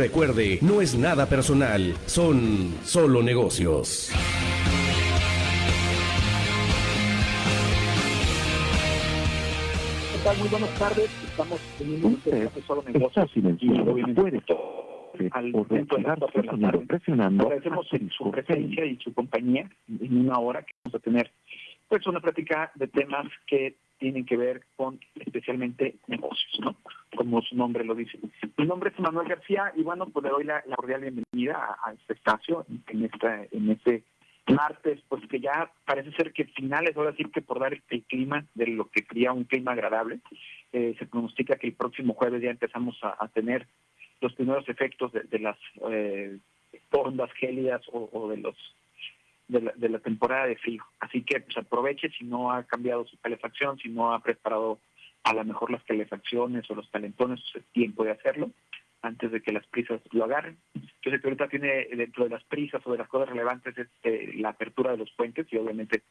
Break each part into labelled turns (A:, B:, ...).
A: Recuerde, no es nada personal, son solo negocios.
B: ¿Qué tal? Muy buenas tardes. Estamos teniendo un de solo negocios y obviamente al momento de la tarde.
C: presionando
B: Agradecemos su presencia y su compañía en una hora que vamos a tener pues una plática de temas que tienen que ver con especialmente negocios, ¿no? Como su nombre lo dice. Mi nombre es Manuel García y bueno, pues le doy la, cordial bienvenida a, este espacio en esta en este martes, pues que ya parece ser que finales, ahora sí que por dar el clima de lo que sería un clima agradable, eh, se pronostica que el próximo jueves ya empezamos a, tener los primeros efectos de, las eh, ondas gélidas o de los de la, temporada de frío. Así que pues aproveche si no ha cambiado su calefacción, si no ha preparado a lo mejor las calefacciones o los calentones, pues, es tiempo de hacerlo antes de que las prisas lo agarren. Yo sé que ahorita tiene dentro de las prisas o de las cosas relevantes este, la apertura de los puentes y obviamente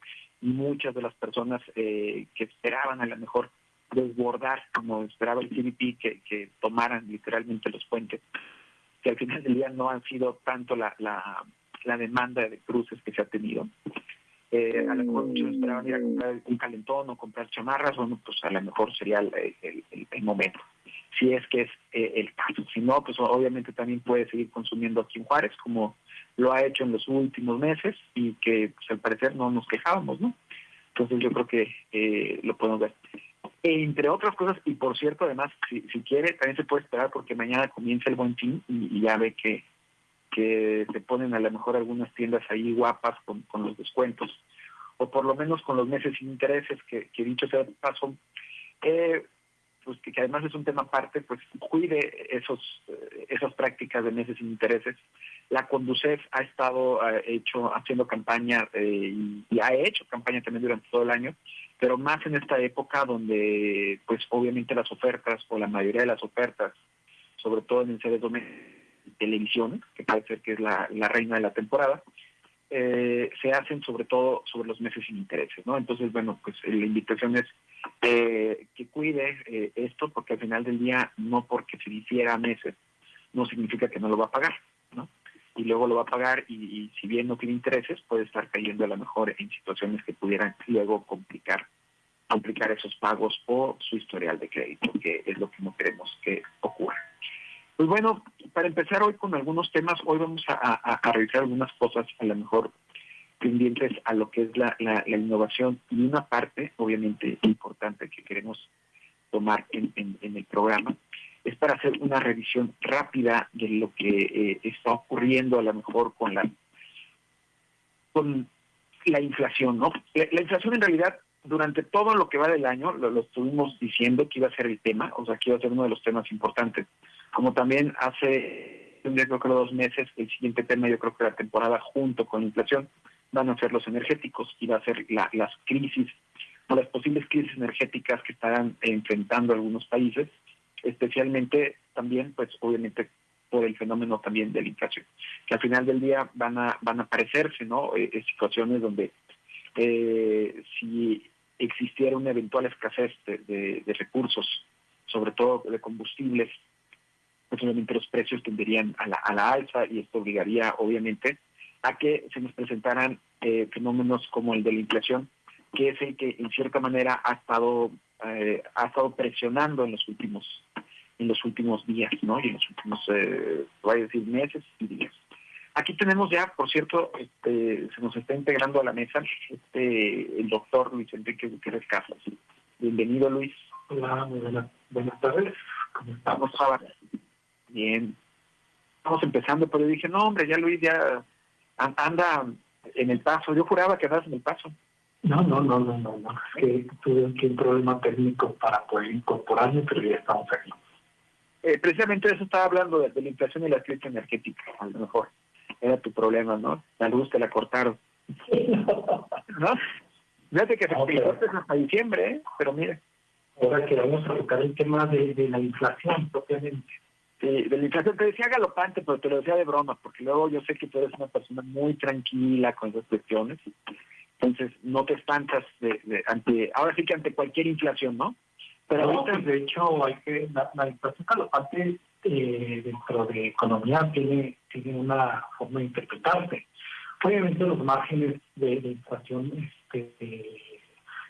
B: muchas de las personas eh, que esperaban a lo mejor desbordar, como esperaba el CBP, que, que tomaran literalmente los puentes, que al final del día no han sido tanto la, la la demanda de cruces que se ha tenido. Eh, a lo mejor muchos esperaban ir a comprar un calentón o comprar chamarras, bueno, pues a lo mejor sería el, momento, si es que es eh, el caso. Si no, pues obviamente también puede seguir consumiendo aquí en Juárez, como lo ha hecho en los últimos meses y que pues, al parecer no nos quejábamos, ¿no? Entonces yo creo que eh, lo podemos ver. entre otras cosas, y por cierto, además, si quiere, también se puede esperar porque mañana comienza el buen fin y ya ve que que se ponen a lo mejor algunas tiendas ahí guapas con, con los descuentos, o por lo menos con los meses sin intereses, que, que dicho sea de paso, eh, pues que, además es un tema aparte, pues cuide esos eh, esas prácticas de meses sin intereses. La Conducef ha estado eh, hecho haciendo campaña y, y, ha hecho campaña también durante todo el año, pero más en esta época donde pues obviamente las ofertas o la mayoría de las ofertas, sobre todo en seres domésticos, televisión, que puede ser que es la, reina de la temporada, eh, se hacen sobre todo sobre los meses sin intereses, ¿no? Entonces, bueno, pues la invitación es eh, que cuide eh, esto, porque al final del día, no porque se hiciera meses, no significa que no lo va a pagar, ¿no? Y luego lo va a pagar y, si bien no tiene intereses, puede estar cayendo a lo mejor en situaciones que pudieran luego complicar complicar esos pagos o su historial de crédito, que es lo que no queremos que ocurra. Pues bueno, para empezar hoy con algunos temas, hoy vamos a, revisar algunas cosas a lo mejor pendientes a lo que es la, innovación y una parte, obviamente, importante que queremos tomar en, el programa es para hacer una revisión rápida de lo que eh, está ocurriendo a lo mejor con la con la inflación, ¿no? La, inflación en realidad durante todo lo que va del año lo, estuvimos diciendo que iba a ser el tema, o sea, que iba a ser uno de los temas importantes como también hace, yo creo que dos meses, el siguiente tema, yo creo que la temporada junto con la inflación, van a ser los energéticos y va a ser las crisis o las posibles crisis energéticas que estarán enfrentando algunos países, especialmente también, pues obviamente por el fenómeno también de la inflación, que al final del día van a van a aparecerse, ¿no? Eh, eh, situaciones donde eh, si existiera una eventual escasez de recursos, sobre todo de combustibles, pues los precios tenderían a la, a la alza y esto obligaría obviamente a que se nos presentaran eh, fenómenos como el de la inflación, que es el que en cierta manera ha estado eh, ha estado presionando en los últimos en los últimos días, ¿no? Y en los últimos, eh, voy a decir, meses y días. Aquí tenemos ya, por cierto, este, se nos está integrando a la mesa este el doctor Luis Enrique Gutiérrez Casas. Bienvenido, Luis.
D: Hola, muy buenas, buenas tardes.
B: ¿Cómo estamos? Bien. Estamos empezando, pero yo dije, no, hombre, ya Luis ya anda en el paso. Yo juraba que andas en el paso.
D: No, no, no, no, no, no. Es que tuve aquí un problema técnico para poder incorporarme, pero ya estamos aquí.
B: Eh, precisamente eso estaba hablando de, la inflación y la crisis energética, a lo mejor. Era tu problema, ¿no? La luz te la cortaron. ¿No? Fíjate que se okay. hasta diciembre, ¿eh? pero mire.
D: Ahora que vamos a tocar el tema de, de la inflación propiamente.
B: Sí, de la inflación te decía galopante, pero te lo decía de broma, porque luego yo sé que tú eres una persona muy tranquila con esas cuestiones, entonces no te espantas de, ante, ahora sí que ante cualquier inflación, ¿no?
D: Pero ahorita, de hecho, hay que, la, inflación galopante eh, dentro de economía tiene, tiene una forma de interpretarse. Obviamente los márgenes de, inflación este,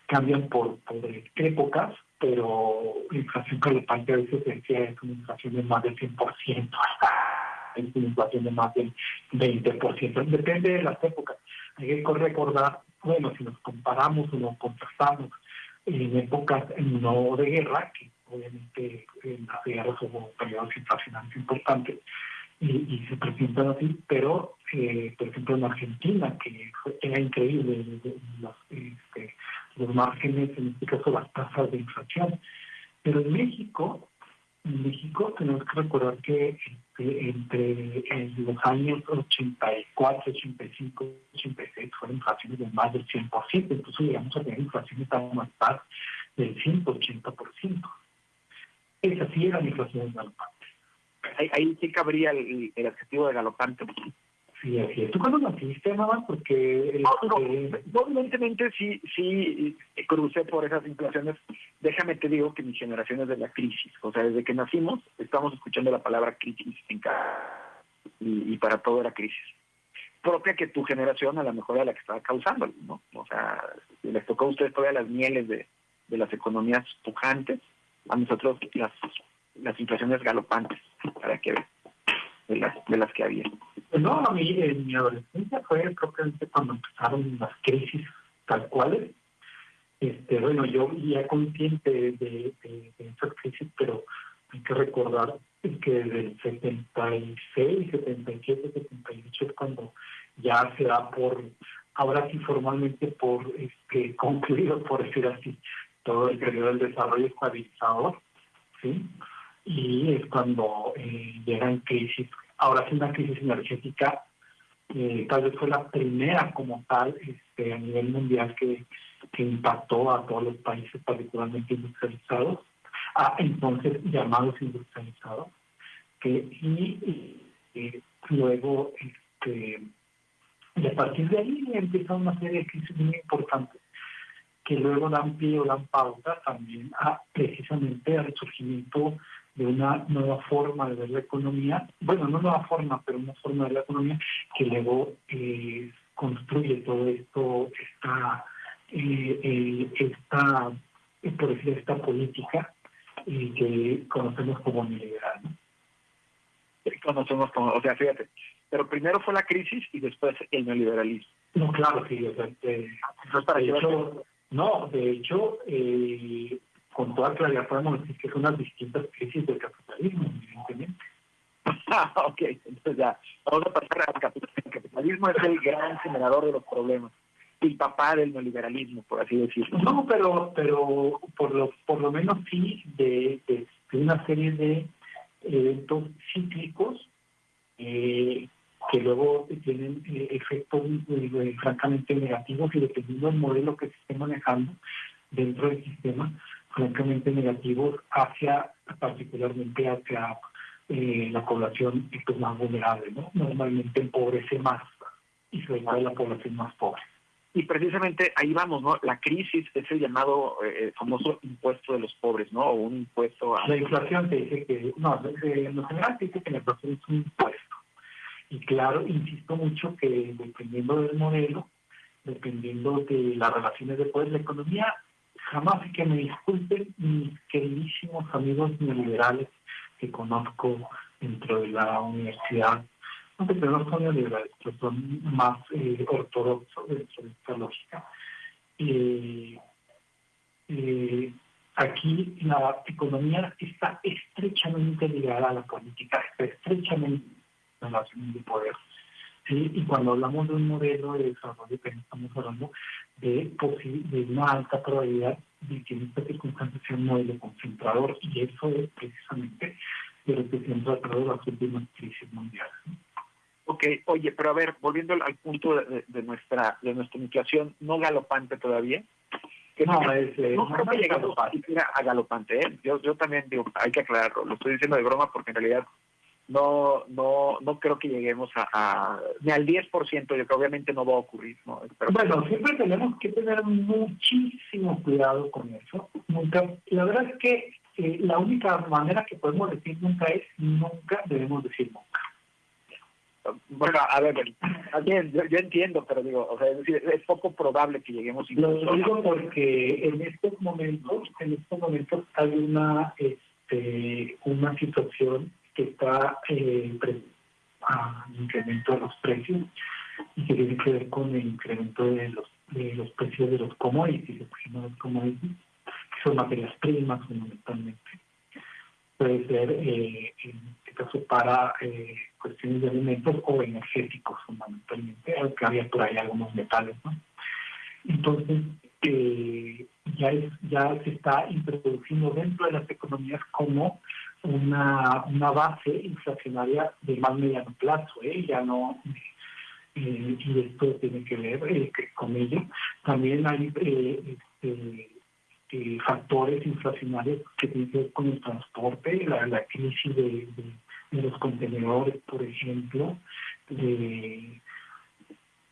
D: cambian por, por épocas, pero la inflación galopante a veces decía es una inflación de más del 100%, es una inflación de más del 20%, depende de las épocas. Hay que recordar, bueno, si nos comparamos o nos contrastamos en épocas no de guerra, que obviamente en las guerras hubo periodos inflacionarios importantes, y, se presentan así, pero eh, por ejemplo en Argentina, que era increíble los, este, los márgenes, en este caso las tasas de inflación. Pero en México, en México tenemos que recordar que este, entre los años 84, 85, 86 fueron inflaciones de más del 100%, entonces llegamos a tener inflaciones aún más del 180%. Esa sí era la inflación galopante.
B: Ahí, ahí sí cabría el, el adjetivo de galopante.
D: Sí, así es. ¿Tú cuándo naciste, mamá? Porque...
B: No, no, evidentemente sí, sí crucé por esas inflaciones. Déjame te digo que mi generación es de la crisis. O sea, desde que nacimos estamos escuchando la palabra crisis en cada... Y, y para todo era crisis. Propia que tu generación a lo mejor era la que estaba causando, ¿no? O sea, les tocó a ustedes todavía las mieles de, de las economías pujantes, a nosotros las, las inflaciones galopantes, para que las, de las que había.
D: Pues no, a mí en mi adolescencia fue propiamente cuando empezaron las crisis tal cuales. Este, bueno, yo ya consciente de, de, esas crisis, pero hay que recordar que desde el 76, 77, 78 es cuando ya se da por, ahora sí formalmente por este, concluido, por decir así, todo el periodo del desarrollo estabilizador, ¿sí? Y es cuando eh, llegan crisis Ahora sí una crisis energética, eh, tal vez fue la primera como tal este, a nivel mundial que, impactó a todos los países, particularmente industrializados, a entonces llamados industrializados, que y, luego este, y a partir de ahí empieza una serie de crisis muy importantes que luego dan pie o dan pauta también a precisamente al surgimiento de una nueva forma de ver la economía, bueno, no nueva forma, pero una forma de ver la economía que luego eh, construye todo esto, esta, eh, esta por decir, esta política que conocemos como neoliberal. ¿no?
B: Conocemos como, o sea, fíjate, pero primero fue la crisis y después el neoliberalismo.
D: No, claro, sí, o sea, de, hecho, no, de hecho, eh, con toda claridad podemos decir que son las distintas crisis del capitalismo, evidentemente.
B: Ah, ok, entonces ya, vamos a pasar al capitalismo. El capitalismo es el gran generador de los problemas, el papá del neoliberalismo, por así decirlo.
D: No, pero pero por lo, por lo menos sí de, de, una serie de eventos cíclicos eh, que luego tienen eh, efectos eh, francamente negativos y dependiendo del modelo que se esté manejando dentro del sistema, francamente negativos hacia, particularmente hacia eh, la población pues, más vulnerable, ¿no? Normalmente empobrece más y sobre todo la población más pobre.
B: Y precisamente ahí vamos, ¿no? La crisis es el llamado eh, famoso impuesto de los pobres, ¿no? O un impuesto a...
D: La inflación te dice que, no, en lo general te dice que la inflación es un impuesto. Y claro, insisto mucho que dependiendo del modelo, dependiendo de las relaciones de poder, la economía jamás que me disculpen mis queridísimos amigos neoliberales que conozco dentro de la universidad, aunque no son neoliberales, pero son más eh, ortodoxos dentro de esta lógica. Eh, eh, aquí la economía está estrechamente ligada a la política, está estrechamente relación de poder. Y cuando hablamos de un modelo de desarrollo, estamos hablando de, de una alta probabilidad de que en esta circunstancia sea un modelo concentrador y eso es precisamente de lo que se han tratado las últimas crisis mundiales.
B: Ok, oye, pero a ver, volviendo al, punto de, nuestra de nuestra inflación no galopante todavía.
D: no, es, eh, no, creo que llegamos
B: a galopante, ¿eh? Yo, yo también digo, hay que aclararlo, lo estoy diciendo de broma porque en realidad no no no creo que lleguemos a, ni al 10%, yo creo que obviamente no va a ocurrir. ¿no?
D: bueno, siempre tenemos que tener muchísimo cuidado con eso. Nunca, la verdad es que eh, la única manera que podemos decir nunca es nunca debemos decir nunca.
B: Bueno, a ver, yo, yo, entiendo, pero digo, o sea, es, decir, es poco probable que lleguemos.
D: Lo digo porque en estos momentos, en estos momentos hay una, este, una situación está eh, a incremento de los precios y que tiene que ver con el incremento de los, de los precios de los commodities, los commodities, que son materias primas fundamentalmente. Puede ser, eh, en este caso, para eh, cuestiones de alimentos o energéticos fundamentalmente, aunque había por ahí algunos metales. ¿no? Entonces, eh, ya, es, ya se está introduciendo dentro de las economías como una, una base inflacionaria de más mediano plazo, ¿eh? ya no eh, y esto tiene que ver eh, con ello. También hay eh, este, eh, factores inflacionarios que tienen que ver con el transporte, la, la crisis de, de, los contenedores, por ejemplo, de,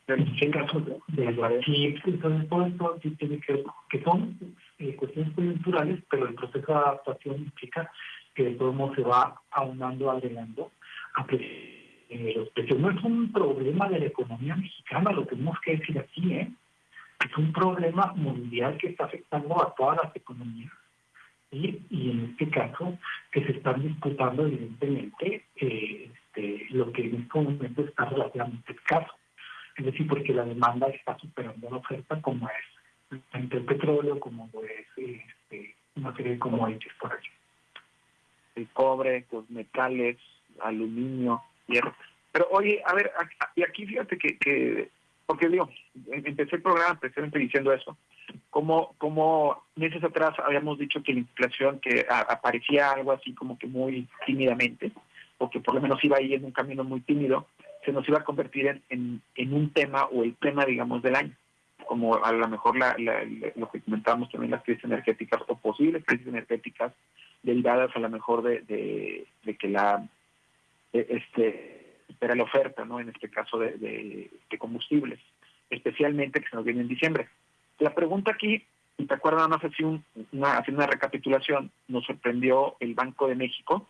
D: en este caso de, entonces todo esto tiene que ver, que son cuestiones coyunturales, pero el proceso de adaptación implica que todos modos se va aunando, agregando a eh, los. No es un problema de la economía mexicana, lo tenemos que decir aquí, ¿eh? Es un problema mundial que está afectando a todas las economías. Y, y en este caso, que se están disputando evidentemente eh, este, lo que en este momento está relativamente escaso. Es decir, porque la demanda está superando la oferta como es el petróleo, como es este, una serie de commodities por allí.
B: El cobre, los metales, aluminio, pero oye, a ver, y aquí fíjate que, que, porque digo, empecé el programa precisamente diciendo eso, como, como meses atrás habíamos dicho que la inflación que aparecía algo así como que muy tímidamente, o que por lo menos iba ahí en un camino muy tímido, se nos iba a convertir en, en, un tema o el tema, digamos, del año. Como a lo mejor la, lo que comentábamos también las crisis energéticas o posibles crisis energéticas derivadas a lo mejor de, de, de que la eh, este, espera la oferta, ¿no? En este caso de, combustibles, especialmente que se nos viene en diciembre. La pregunta aquí, y te acuerdas más así una, haciendo una recapitulación, nos sorprendió el Banco de México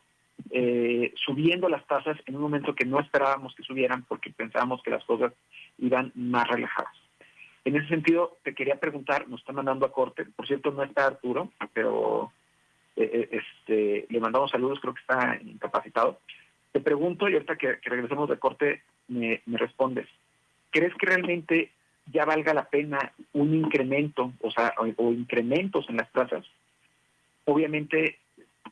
B: eh, subiendo las tasas en un momento que no esperábamos que subieran porque pensábamos que las cosas iban más relajadas. En ese sentido, te quería preguntar, nos están mandando a corte, por cierto no está Arturo, pero este, le mandamos saludos, creo que está incapacitado. Te pregunto, y ahorita que, regresemos de corte, me, respondes, ¿crees que realmente ya valga la pena un incremento, o sea, o, incrementos en las tasas? Obviamente,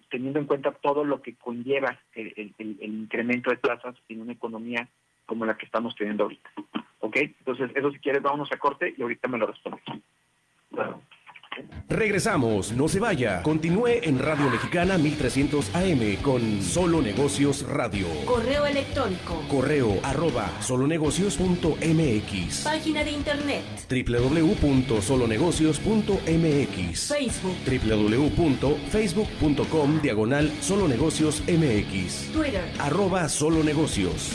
B: teniendo en cuenta todo lo que conlleva el, incremento de tasas en una economía como la que estamos teniendo ahorita. ¿Ok? Entonces, eso si quieres, vámonos a corte y ahorita me lo respondes. Bueno.
A: Regresamos, no se vaya. Continúe en Radio Mexicana 1300 AM con Solo Negocios Radio.
C: Correo electrónico.
A: Correo arroba solonegocios.mx.
C: Página de internet.
A: www.solonegocios.mx.
C: Facebook.
A: www.facebook.com diagonal solonegocios MX.
C: Twitter.
A: Arroba solonegocios.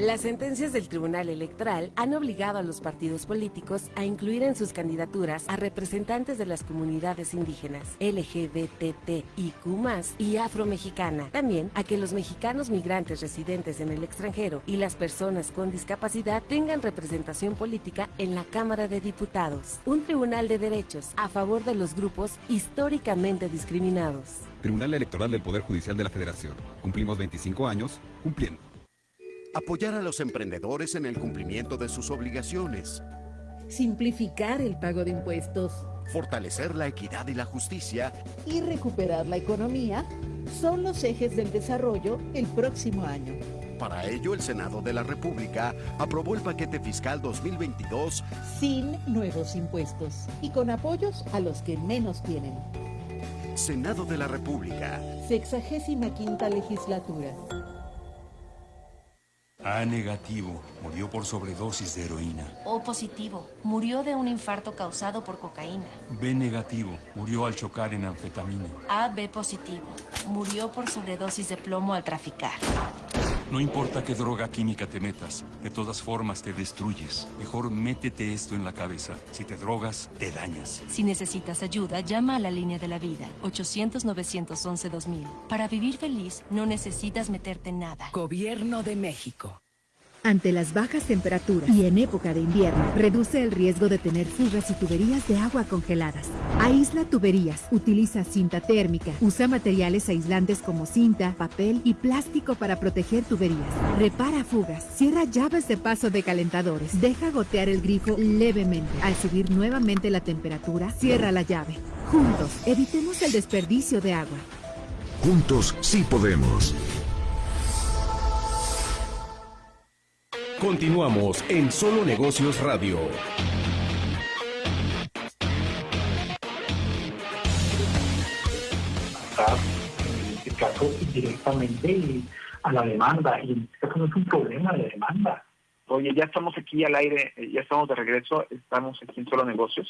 E: Las sentencias del Tribunal Electoral han obligado a los partidos políticos a incluir en sus candidaturas a representantes de las comunidades indígenas, LGBTIQ y afromexicana. También a que los mexicanos migrantes residentes en el extranjero y las personas con discapacidad tengan representación política en la Cámara de Diputados. Un tribunal de derechos a favor de los grupos históricamente discriminados.
F: Tribunal Electoral del Poder Judicial de la Federación. Cumplimos 25 años cumpliendo.
G: Apoyar a los emprendedores en el cumplimiento de sus obligaciones.
H: Simplificar el pago de impuestos.
G: Fortalecer la equidad y la justicia.
H: Y recuperar la economía son los ejes del desarrollo el próximo año.
G: Para ello, el Senado de la República aprobó el paquete fiscal 2022
H: sin nuevos impuestos y con apoyos a los que menos tienen.
G: Senado de la República.
H: Sexagésima quinta legislatura.
I: A negativo, murió por sobredosis de heroína.
J: O positivo, murió de un infarto causado por cocaína.
I: B negativo, murió al chocar en anfetamina.
J: A B positivo, murió por sobredosis de plomo al traficar.
I: No importa qué droga química te metas, de todas formas te destruyes. Mejor métete esto en la cabeza. Si te drogas, te dañas.
J: Si necesitas ayuda, llama a la línea de la vida, 800-911-2000. Para vivir feliz, no necesitas meterte en nada.
K: Gobierno de México.
L: Ante las bajas temperaturas y en época de invierno, reduce el riesgo de tener fugas y tuberías de agua congeladas. Aísla tuberías, utiliza cinta térmica, usa materiales aislantes como cinta, papel y plástico para proteger tuberías. Repara fugas, cierra llaves de paso de calentadores, deja gotear el grifo levemente. Al subir nuevamente la temperatura, cierra la llave. Juntos, evitemos el desperdicio de agua.
M: Juntos sí podemos.
A: Continuamos en Solo Negocios Radio.
D: en este caso directamente a la demanda y en este caso no es un problema de demanda.
B: Oye, ya estamos aquí al aire, eh, ya estamos de regreso, estamos aquí en Solo Negocios.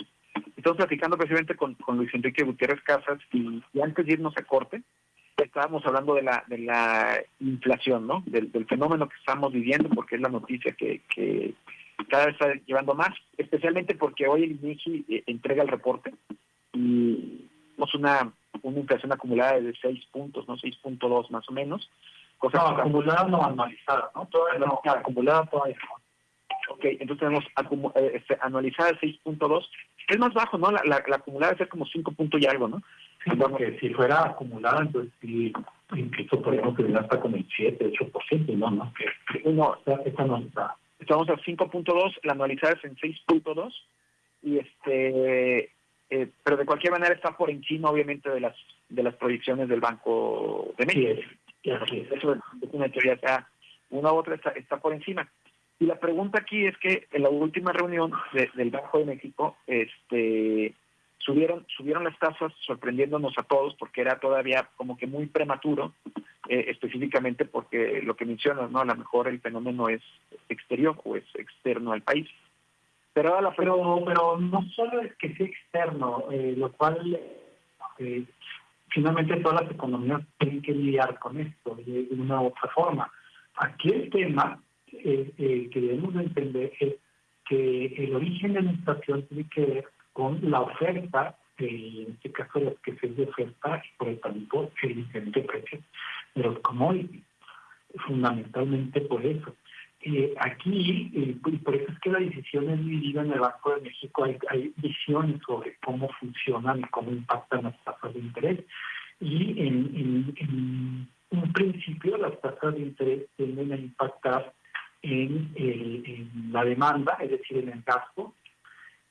B: Estamos platicando precisamente con, con Luis Enrique Gutiérrez Casas y, y antes de irnos a corte, estábamos hablando de la, de la inflación, ¿no? Del, del fenómeno que estamos viviendo, porque es la noticia que, que cada vez está llevando más, especialmente porque hoy el INEGI eh, entrega el reporte y tenemos una, una inflación acumulada de 6 puntos, ¿no? 6.2 más o menos.
D: Cosa no, acumulada no anualizada, ¿no? Todavía no, acumulada todavía no.
B: Ok, entonces tenemos acumu eh, este, anualizada 6.2. Es más bajo, ¿no? La, la, la acumulada es como 5 puntos y algo, ¿no?
D: Sí, porque si fuera acumulada, entonces sí, incluso podríamos terminar hasta con el 7, 8%, no, no, que, no, esta no está.
B: Estamos a 5.2, la anualizada es en 6.2, y este, eh, pero de cualquier manera está por encima, obviamente, de las de las proyecciones del Banco de México.
D: Sí, es, sí,
B: Eso es una teoría, o sea, una u otra está, está por encima. Y la pregunta aquí es que en la última reunión de, del Banco de México, este subieron subieron las tasas sorprendiéndonos a todos porque era todavía como que muy prematuro eh, específicamente porque lo que mencionas no a lo mejor el fenómeno es exterior o es externo al país.
D: Pero la pero pero no solo es que sea externo eh, lo cual eh, finalmente todas las economías tienen que lidiar con esto de una u otra forma. Aquí el tema que debemos entender es que el origen de la inflación tiene que ver con la oferta, eh, en este caso la escasez de oferta y por el tanto el diferente precio de los commodities. Fundamentalmente por eso. Eh, aquí, eh, y por eso es que la decisión es dividida en el Banco de México, hay, hay visiones sobre cómo funcionan y cómo impactan las tasas de interés. Y en, en, en un principio las tasas de interés tienden a impactar en, en la demanda, es decir, en el gasto,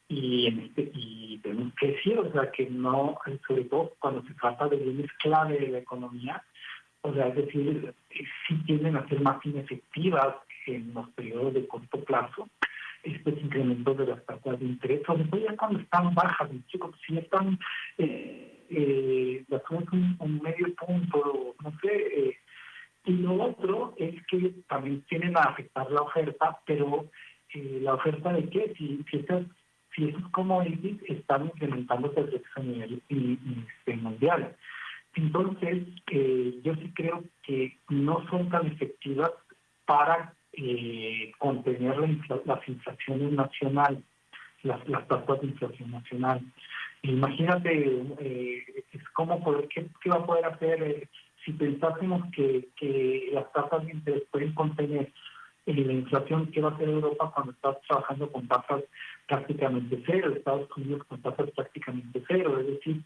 D: y, este, y tenemos que decir, o sea, que no, sobre todo cuando se trata de bienes clave de la economía, o sea, es decir, sí tienden a ser más inefectivas en los periodos de corto plazo estos incrementos de las tasas de interés, sobre todo ya cuando están bajas, chicos, si están, eh, eh, las un, un medio punto, no sé, eh, y lo otro es que también tienen a afectar la oferta, pero eh, la oferta de qué, si estas si esos commodities están incrementándose a nivel este, mundial. Entonces, eh, yo sí creo que no son tan efectivas para eh, contener la las inflaciones nacionales, las, tasas de inflación nacional. Imagínate, eh, es como poder, ¿qué, ¿qué, va a poder hacer eh, si pensásemos que, que las tasas de interés pueden contener la inflación que va a hacer Europa cuando está trabajando con tasas prácticamente cero, Estados Unidos con tasas prácticamente cero, es decir,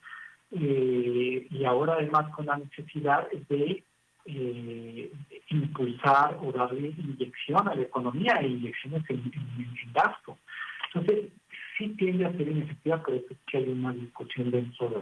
D: eh, y ahora además con la necesidad de eh, impulsar o darle inyección a la economía e inyecciones en, gasto. Entonces, sí tiende a ser inefectiva, por eso es que hay una discusión dentro de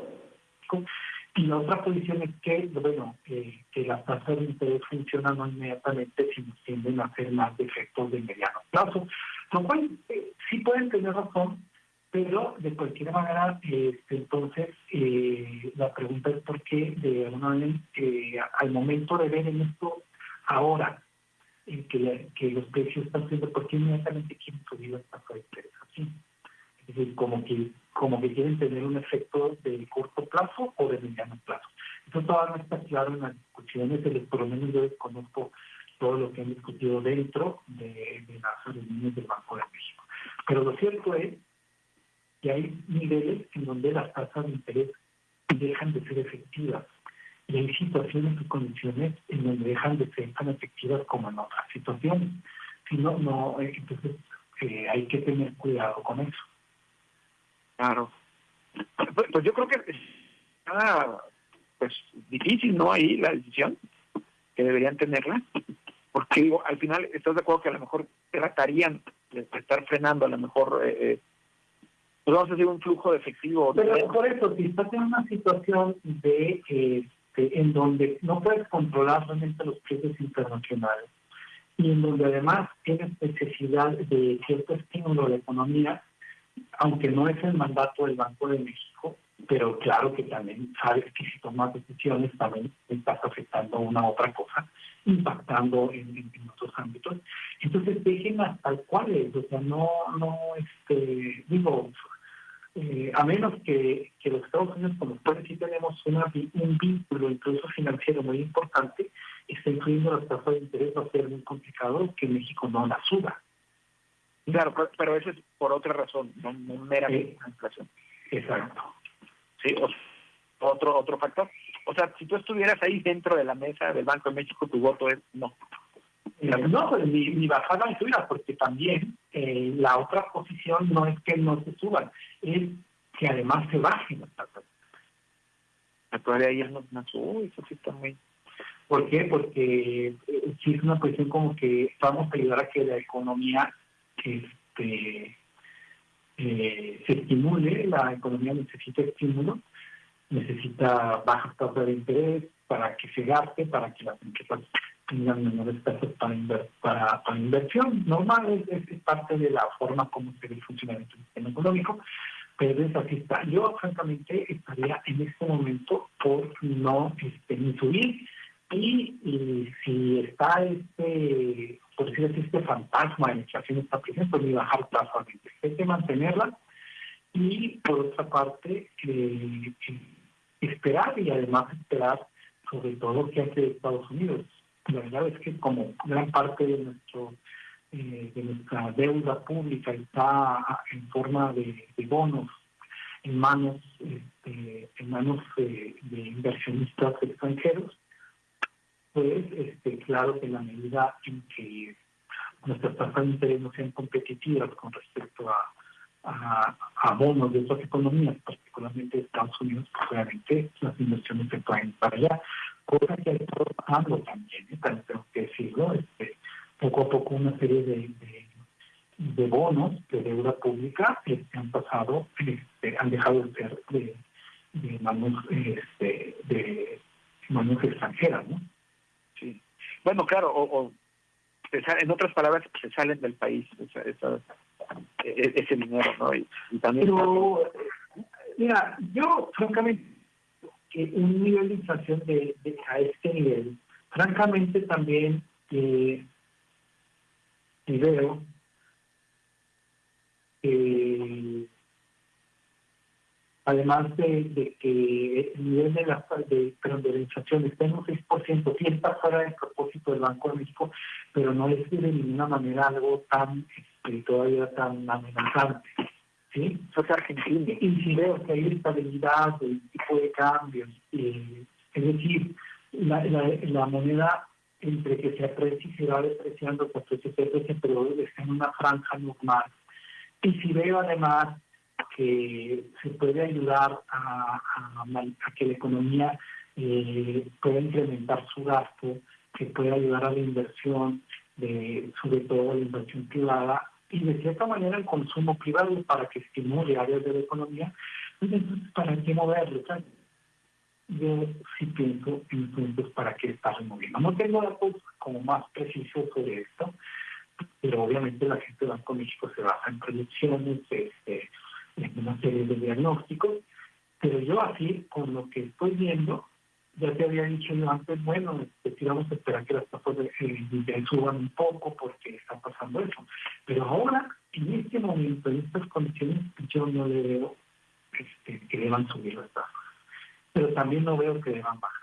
D: y la otra posición es que, bueno, eh, que las tasas de interés funcionan no inmediatamente, sino tienden a hacer más de efectos de mediano plazo, lo cual eh, sí pueden tener razón, pero de cualquier manera, este, entonces, eh, la pregunta es por qué, de alguna manera, al momento de ver en esto ahora, que, los precios están subiendo, ¿por qué inmediatamente quieren subir las tasas de interés así? Es decir, como que como que quieren tener un efecto de corto plazo o de mediano plazo. Eso todavía no está claro en las discusiones, por lo menos yo desconozco todo lo que han discutido dentro de, las reuniones del Banco de México. Pero lo cierto es que hay niveles en donde las tasas de interés dejan de ser efectivas y hay situaciones y condiciones en donde dejan de ser tan efectivas como en otras situaciones. Si no, no eh, entonces eh, hay que tener cuidado con eso.
B: Claro. Pues, pues yo creo que nada pues difícil, ¿no? Ahí la decisión que deberían tenerla, porque digo, al final estás de acuerdo que a lo mejor tratarían de estar frenando a lo mejor eh, eh pues vamos a decir un flujo de efectivo.
D: Pero por eso, si estás en una situación de este, en donde no puedes controlar realmente los precios internacionales y en donde además tienes necesidad de cierto estímulo la economía, aunque no es el mandato del Banco de México, pero claro que también sabes que si tomas decisiones también estás afectando una otra cosa, impactando en, otros ámbitos. Entonces déjenlas tal cual es, o sea, no, no, este, digo, eh, a menos que, que, los Estados Unidos con los cuales sí tenemos una, un vínculo incluso financiero muy importante, está incluyendo las tasas de interés, va a ser muy complicado que México no la suba.
B: Claro, pero, eso es por otra razón, no, meramente
D: la inflación. Exacto.
B: Sí, otro, otro factor. O sea, si tú estuvieras ahí dentro de la mesa del Banco de México, tu voto es no.
D: No, pues ni, ni bajar la subida, porque también eh, la otra posición no es que no se suban, es que además se bajen las tasas.
B: Todavía ahí no, no eso sí está muy...
D: ¿Por qué? Porque eh, si es una cuestión como que vamos a ayudar a que la economía este, eh, se estimule, la economía necesita estímulo, necesita bajas tasas de interés para que se gaste, para que las empresas tengan menores tasas para, para, para inversión. Normal, es, parte de la forma como se ve el funcionamiento del sistema económico, pero es así está. Yo, francamente, estaría en este momento por no este, ni subir y, y si está este por decir así, este fantasma de la inflación está presente, ni bajar tasas Hay que mantenerla y, por otra parte, eh, esperar y además esperar sobre todo que hace Estados Unidos. La verdad es que como gran parte de nuestro eh, de nuestra deuda pública está en forma de, bonos en manos este, en manos de inversionistas extranjeros pues este, claro que en la medida en que nuestras tasas de interés no sean competitivas con respecto a, a, bonos de otras economías, particularmente de Estados Unidos, pues obviamente las inversiones se pueden para allá, cosa que ha estado pasando también, ¿eh? también tengo que decirlo, este, poco a poco una serie de, de, bonos de deuda pública este, han pasado, este, han dejado de ser de, de manos, este, de manos extranjeras, ¿no?
B: Bueno, claro, o, en otras palabras, se salen del país e, ese dinero, ¿no? Y, también
D: Pero, mira, yo francamente, que un nivel de inflación de, a este nivel, francamente también eh, veo que además de, que el nivel de la, de, de la inflación está en un 6%, sí está fuera del propósito del Banco de México, pero no es de ninguna manera algo tan este, todavía tan amenazante. ¿sí? Argentina. Y si veo que hay estabilidad del tipo de cambios, eh, es decir, la, la, moneda entre que se aprecia y se va depreciando, pues se aprecia, pero está en una franja normal. Y si veo además que se puede ayudar a, que la economía eh, pueda incrementar su gasto, que puede ayudar a la inversión, de, sobre todo la inversión privada, y de cierta manera el consumo privado para que estimule áreas de la economía, pues entonces, ¿para qué moverlo? Yo sí pienso en puntos para qué está removiendo. No tengo datos como más precisos sobre esto, pero obviamente la gente de Banco México se basa en proyecciones, este, en una serie de diagnósticos, pero yo así, con lo que estoy viendo, ya te había dicho yo antes, bueno, este, vamos a esperar que las tasas de interés suban un poco porque está pasando eso. Pero ahora, en este momento, en estas condiciones, yo no le veo este, que deban subir las tasas. Pero también no veo que deban bajar.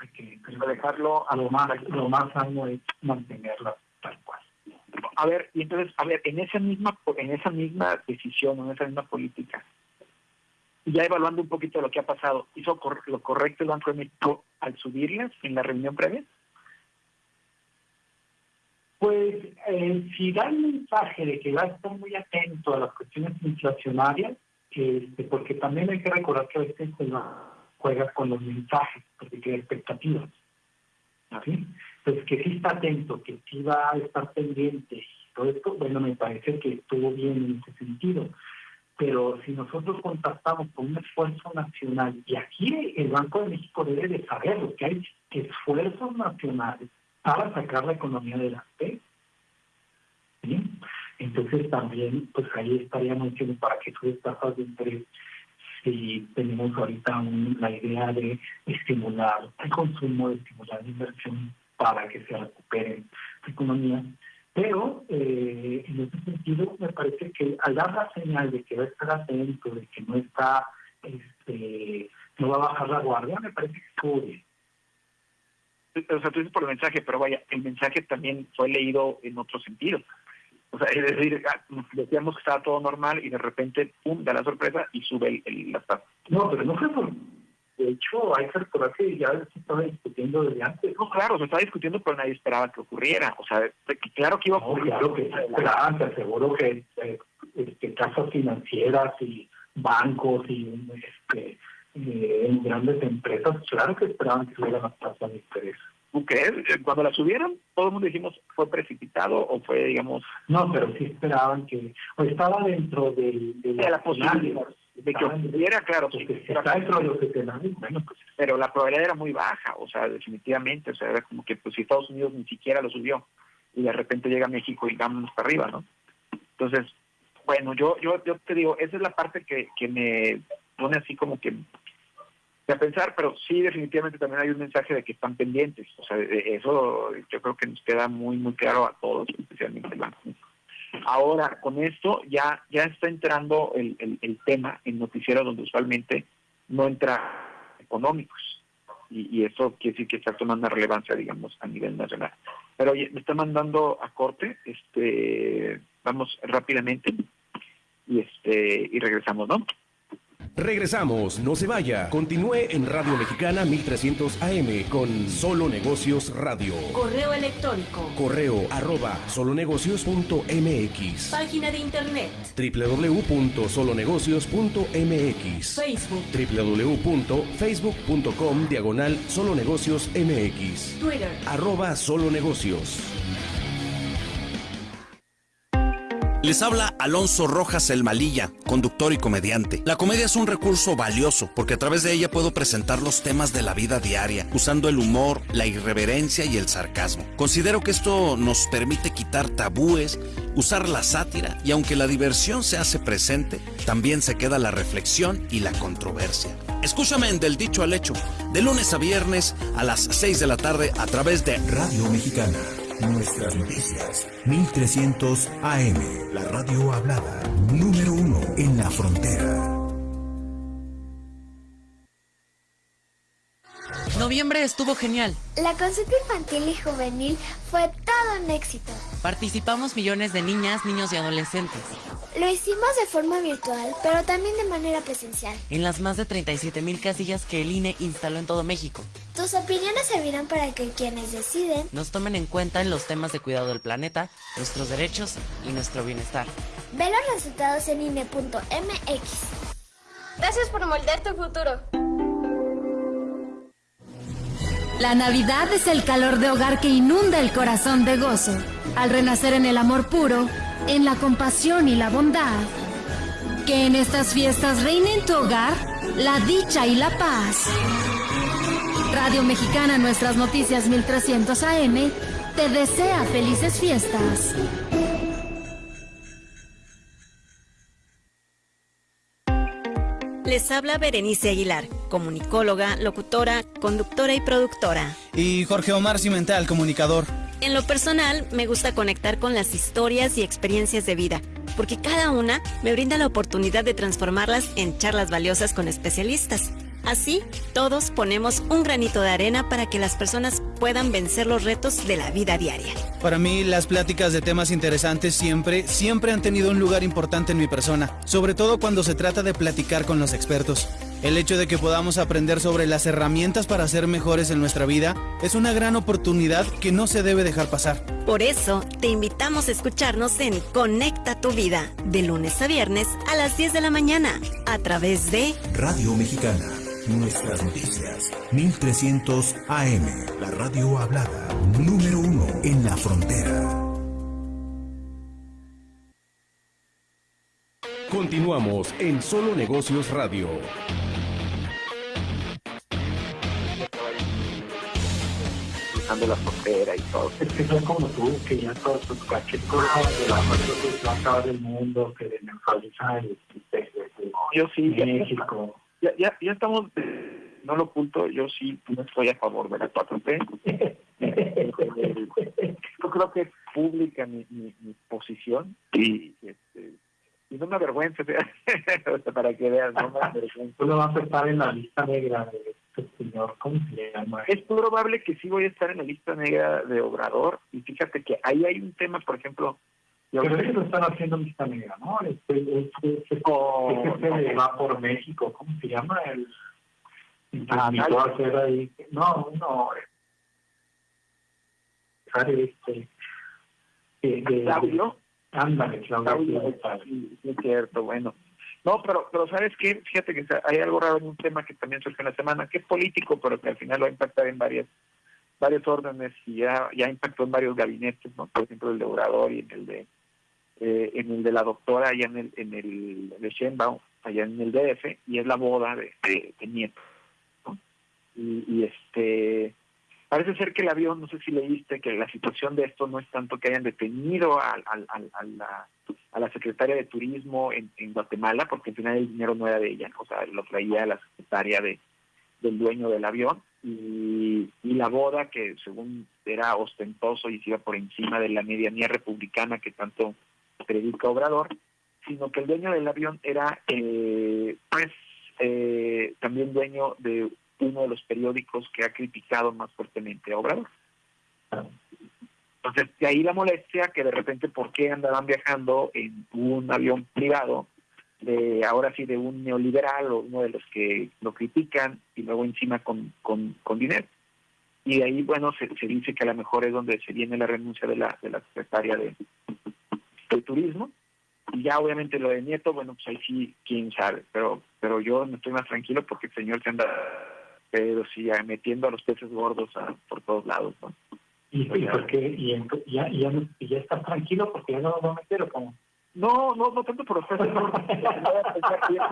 D: hay que
B: dejarlo
D: a lo más, lo más sano es mantenerla tal cual.
B: A ver, y entonces, a ver, en esa misma, en esa misma decisión, en esa misma política, ya evaluando un poquito lo que ha pasado, ¿hizo lo correcto el Banco de México al subirlas en la reunión previa?
D: Pues eh, si da el mensaje de que va a estar muy atento a las cuestiones inflacionarias, este, porque también hay que recordar que a veces se juega con los mensajes, porque hay expectativas. ¿sí? Pues que sí está atento, que sí va a estar pendiente y todo esto, bueno, me parece que estuvo bien en ese sentido. Pero si nosotros contactamos con un esfuerzo nacional, y aquí el Banco de México debe de saberlo, que hay esfuerzos nacionales para sacar la economía adelante, ¿sí? entonces también, pues ahí estaríamos diciendo para que sube tasas de interés si tenemos ahorita la idea de estimular el consumo, estimular la inversión para que se recupere la economía. Pero eh, en ese sentido me parece que al dar la señal de que va a estar atento, de que no está, este, no va a bajar la guardia, me parece que estuvo bien.
B: O sea, tú dices por el mensaje, pero vaya, el mensaje también fue leído en otro sentido. O sea, es decir, ah, decíamos que estaba todo normal y de repente, pum, da la sorpresa y sube el, la tasa.
D: No, pero no fue por... De hecho, hay que recordar que ya se estaba discutiendo desde antes.
B: No, claro, se estaba discutiendo, pero nadie esperaba que ocurriera. O sea, claro que iba a ocurrir.
D: claro que se esperaban, te aseguro que eh, este, casas financieras y bancos y este, eh, en grandes empresas, claro que esperaban que subieran las tasas de interés.
B: Eh, cuando la subieron, todo el mundo dijimos, ¿fue precipitado o fue, digamos...?
D: No, pero sí esperaban que... O estaba dentro de,
B: de, la posibilidad de que ocurriera, claro.
D: Sí, está dentro de los escenarios, bueno, pues...
B: Pero la probabilidad era muy baja, o sea, definitivamente, o sea, era como que pues si Estados Unidos ni siquiera lo subió y de repente llega México y vámonos para arriba, ¿no? Entonces, bueno, yo yo yo te digo, esa es la parte que, que me pone así como que a pensar, pero sí definitivamente también hay un mensaje de que están pendientes. O sea, eso yo creo que nos queda muy, muy claro a todos, especialmente el banco. Ahora, con esto ya, ya está entrando el, el, tema en noticieros donde usualmente no entra económicos. Y, eso quiere decir que está tomando relevancia, digamos, a nivel nacional. Pero oye, me está mandando a corte, este, vamos rápidamente y este y regresamos, ¿no?
A: Regresamos, no se vaya. Continúe en Radio Mexicana 1300 AM con Solo Negocios Radio.
C: Correo electrónico.
A: Correo arroba solonegocios.mx.
C: Página de internet.
A: www.solonegocios.mx.
C: Facebook.
A: www.facebook.com diagonal solonegocios MX.
C: Twitter.
A: Arroba solonegocios.
N: Les habla Alonso Rojas el Malilla, conductor y comediante. La comedia es un recurso valioso porque a través de ella puedo presentar los temas de la vida diaria, usando el humor, la irreverencia y el sarcasmo. Considero que esto nos permite quitar tabúes, usar la sátira y aunque la diversión se hace presente, también se queda la reflexión y la controversia. Escúchame en Del Dicho al Hecho, de lunes a viernes a las 6 de la tarde a través de
M: Radio Mexicana. Nuestras noticias. 1300 AM. La radio hablada. Número uno en la frontera.
O: Noviembre estuvo genial.
P: La consulta infantil y juvenil fue todo un éxito.
O: Participamos millones de niñas, niños y adolescentes.
P: Lo hicimos de forma virtual, pero también de manera presencial.
O: En las más de 37 mil casillas que el INE instaló en todo México.
P: Tus opiniones servirán para que quienes deciden
O: nos tomen en cuenta en los temas de cuidado del planeta, nuestros derechos y nuestro bienestar.
P: Ve los resultados en INE.mx. Gracias por moldear tu futuro.
Q: La Navidad es el calor de hogar que inunda el corazón de gozo. Al renacer en el amor puro, en la compasión y la bondad. Que en estas fiestas reine en tu hogar la dicha y la paz. Radio Mexicana Nuestras Noticias 1300 AM te desea felices fiestas.
R: Les habla Berenice Aguilar, comunicóloga, locutora, conductora y productora.
S: Y Jorge Omar Cimental, comunicador.
R: En lo personal, me gusta conectar con las historias y experiencias de vida, porque cada una me brinda la oportunidad de transformarlas en charlas valiosas con especialistas. Así, todos ponemos un granito de arena para que las personas puedan vencer los retos de la vida diaria.
S: Para mí, las pláticas de temas interesantes siempre, siempre han tenido un lugar importante en mi persona, sobre todo cuando se trata de platicar con los expertos. El hecho de que podamos aprender sobre las herramientas para ser mejores en nuestra vida es una gran oportunidad que no se debe dejar pasar.
R: Por eso, te invitamos a escucharnos en Conecta tu vida, de lunes a viernes a las 10 de la mañana, a través de
M: Radio Mexicana. Nuestras noticias. 1300 AM. La radio hablada. Número uno en la frontera.
A: Continuamos en Solo Negocios Radio.
B: cruzando la frontera y todo.
D: Es que son como tú, que ya todos sus cualquier cosa de la que va a acabar el mundo, que neutraliza el
B: Yo sí,
D: México.
B: Ya, ya, ya estamos, no lo oculto, yo sí no estoy a favor de la 4T. yo creo que es pública mi, mi, mi posición y, este, y no me avergüenza, para que veas, no me avergüenza.
D: Tú lo vas a estar en la lista negra de este señor, ¿cómo se llama?
B: Es probable que sí voy a estar en la lista negra de Obrador y fíjate que ahí hay un tema, por ejemplo,
D: pero ellos lo están haciendo lista negra, ¿no? Este, este, este,
B: Oh,
D: este va por México, ¿cómo se llama? El,
B: Ah,
D: hacer ahí. No, no. Este, de, de,
B: Claudio.
D: Ándale, Claudio.
B: Sí, es cierto, bueno. No, pero, pero ¿sabes qué? Fíjate que hay algo raro en un tema que también surge en la semana, que es político, pero que al final va a impactar en varias varios órdenes y ya, ya impactó en varios gabinetes, ¿no? Por ejemplo, el de Obrador y en el de eh, en el de la doctora allá en el, en el de Sheinbaum, allá en el DF, y es la boda de, de, Nieto. Y, y este parece ser que el avión, no sé si leíste, que la situación de esto no es tanto que hayan detenido a, la, a la secretaria de Turismo en, en Guatemala, porque al final el dinero no era de ella, o sea, lo traía la secretaria de, del dueño del avión, y, y la boda, que según era ostentoso y se iba por encima de la medianía republicana que tanto predica Obrador, sino que el dueño del avión era, eh, pues, eh, también dueño de uno de los periódicos que ha criticado más fuertemente a Obrador. Entonces, de ahí la molestia que de repente, ¿por qué andaban viajando en un avión privado? De, ahora sí, de un neoliberal o uno de los que lo critican y luego encima con, con, con dinero. Y de ahí, bueno, se, se dice que a lo mejor es donde se viene la renuncia de la, de la secretaria de, de Turismo. Y ya obviamente lo de Nieto, bueno, pues ahí sí, quién sabe. Pero pero yo no estoy más tranquilo porque el señor se anda, pero sí, metiendo a los peces gordos ah, por todos lados, ¿no?
D: ¿Y, y por qué? ¿Y, ya, ya, ya estás tranquilo porque ya no lo va a meter o cómo?
B: No, no, no tanto por los peces gordos.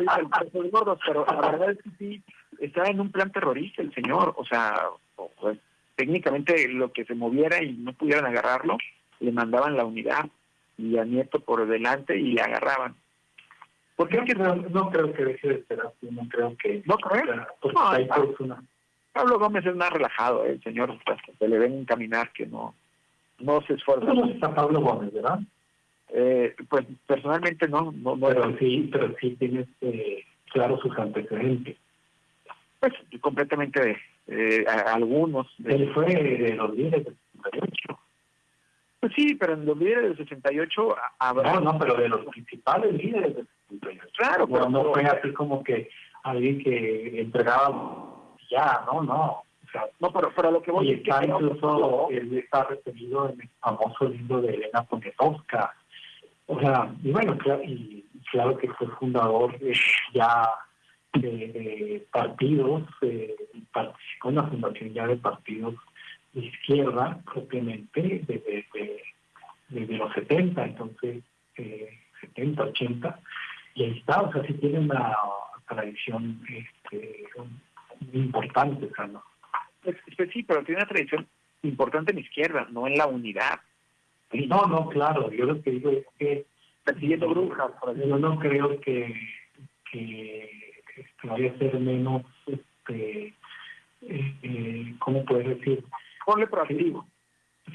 B: A el pero la verdad es que sí, está en un plan terrorista el señor. O sea, pues, técnicamente lo que se moviera y no pudieran agarrarlo, le mandaban la unidad y a Nieto por delante y le agarraban. ¿Por qué?
D: No creo, no creo que deje de así, no creo que...
B: ¿No crees?
D: Porque
B: No,
D: pues una...
B: Pablo Gómez es más relajado, el señor, pues, se le ven caminar que no, no se esfuerza.
D: ¿Cómo está Pablo Gómez, verdad?
B: Eh, pues personalmente no, no, no
D: Pero sí, pero sí tienes eh, claro sus antecedentes.
B: pues completamente eh, a- algunos.
D: Él fue de los líderes del 68.
B: Pues sí, pero en los líderes del 68 a- habrá...
D: No, no, pero de los principales líderes del 68.
B: Claro, pero-
D: no fue así como que alguien que entregaba ya, no, no. O sea,
B: No, pero, pero lo que voy
D: y
B: es que...
D: está incluso, él está referido en el famoso libro de Elena Poniatowska. O sea, y bueno, claro, y claro que fue fundador eh, ya de, de partidos, eh, participó en la fundación ya de partidos izquierda propiamente desde, desde, desde los 70, entonces eh, 70, 80, y ahí está, o sea, sí tiene una tradición este, muy importante, ¿no?
B: Pues, pues sí, pero tiene una tradición importante en izquierda, no en la unidad.
D: No, no, claro, yo lo que digo es que
B: Persiguiendo brujas, por ejemplo.
D: yo no creo que, que, que vaya a ser menos, este, eh, eh, ¿cómo puedes decir?
B: Ponle proactivo.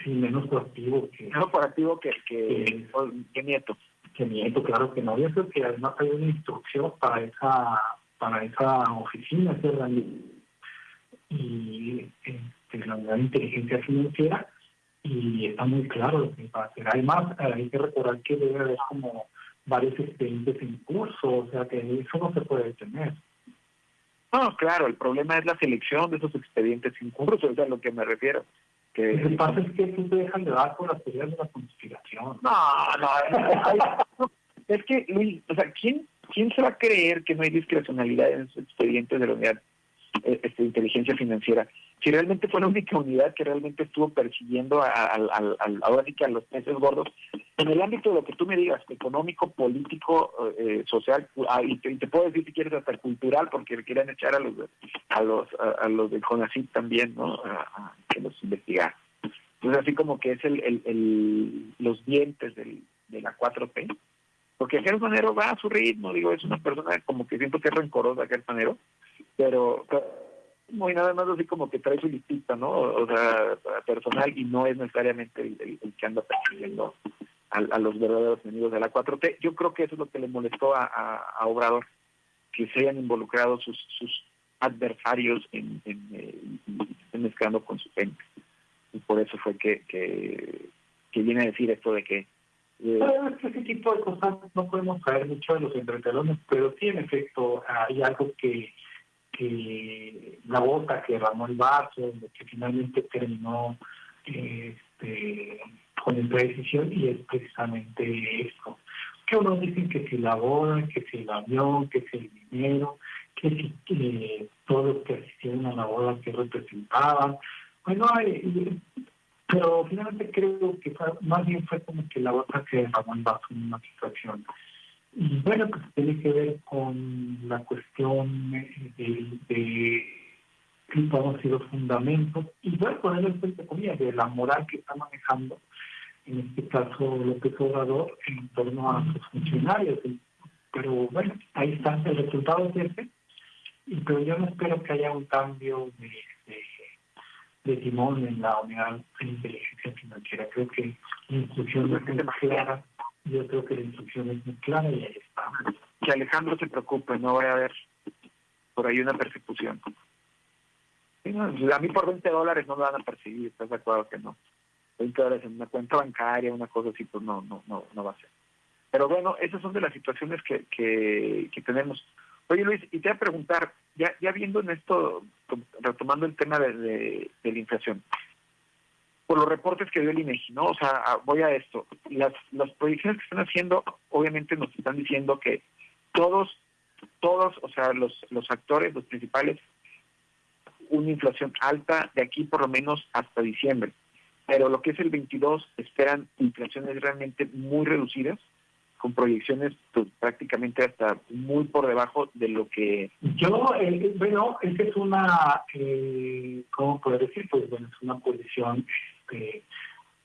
D: Sí, menos proactivo que,
B: Menos proactivo que, que, que Nieto.
D: que Nieto, claro que no. Yo creo que además hay una instrucción para esa para esa oficina, ese y este, la unidad de inteligencia financiera, y está muy claro lo que va a hacer. Además, hay que recordar que debe haber como varios expedientes en curso, o sea que eso no se puede detener.
B: No, claro, el problema es la selección de esos expedientes en curso, es a lo que me refiero. Que...
D: Lo que pasa es que tú te dejan de dar por las teorías de la conspiración.
B: No, no, es que, Luis, o sea, ¿quién, ¿quién se va a creer que no hay discrecionalidad en esos expedientes de la unidad este, de inteligencia financiera? si realmente fue la única unidad que realmente estuvo persiguiendo a, ahora sí que a los peces gordos, en el ámbito de lo que tú me digas, económico, político, eh, social, ah, y, te, puedo decir si quieres hasta cultural, porque querían echar a los a los a, los del CONACYT también, ¿no? A, que los investigar. Entonces así como que es el, el, los dientes del, de la 4P, porque Gerson Manero va a su ritmo, digo, es una persona como que siento que es rencorosa Gerson Manero, pero muy nada más así como que trae su listita, ¿no? O sea, personal y no es necesariamente el, que anda persiguiendo a, los verdaderos enemigos de la 4T. Yo creo que eso es lo que le molestó a, Obrador, que se hayan involucrado sus, sus adversarios en, en, eh, estén mezclando con su gente. Y por eso fue que, que, viene a decir esto de que
D: eh, ese tipo de cosas no podemos saber mucho de los entretelones, pero sí, en efecto, hay algo que que la bota que derramó el vaso, que finalmente terminó este, con esta decisión y es precisamente esto. Que unos dicen que si la boda, que si el avión, que si el dinero, que si que todos los que asistieron a la boda que representaban. Bueno, pero finalmente creo que más bien fue como que la bota que derramó vaso en una situación y bueno, pues tiene que ver con la cuestión de, de a los fundamentos, y voy a poner en cuenta de la moral que está manejando, en este caso López Obrador, en torno a sus funcionarios. Pero bueno, ahí está, el resultado es ese, pero yo no espero que haya un cambio de, timón en la unidad de inteligencia financiera. Creo que la instrucción es clara yo creo que la instrucción es muy clara y ahí está.
B: Que Alejandro se preocupe, no vaya a haber por ahí una persecución. a mí por 20 dólares no me van a perseguir, ¿estás de acuerdo que no? 20 dólares en una cuenta bancaria, una cosa así, pues no, no, no, no va a ser. Pero bueno, esas son de las situaciones que, que, que tenemos. Oye Luis, y te voy a preguntar, ya, ya viendo en esto, retomando el tema de, de, la inflación, por los reportes que dio el INEGI, ¿no? O sea, voy a esto. Las, las proyecciones que están haciendo, obviamente nos están diciendo que todos, todos, o sea, los, los actores, los principales, una inflación alta de aquí por lo menos hasta diciembre. Pero lo que es el 22 esperan inflaciones realmente muy reducidas, con proyecciones pues, prácticamente hasta muy por debajo de lo que...
D: Yo, eh, bueno, esa es una, eh, ¿cómo poder decir? Pues bueno, es una posición este,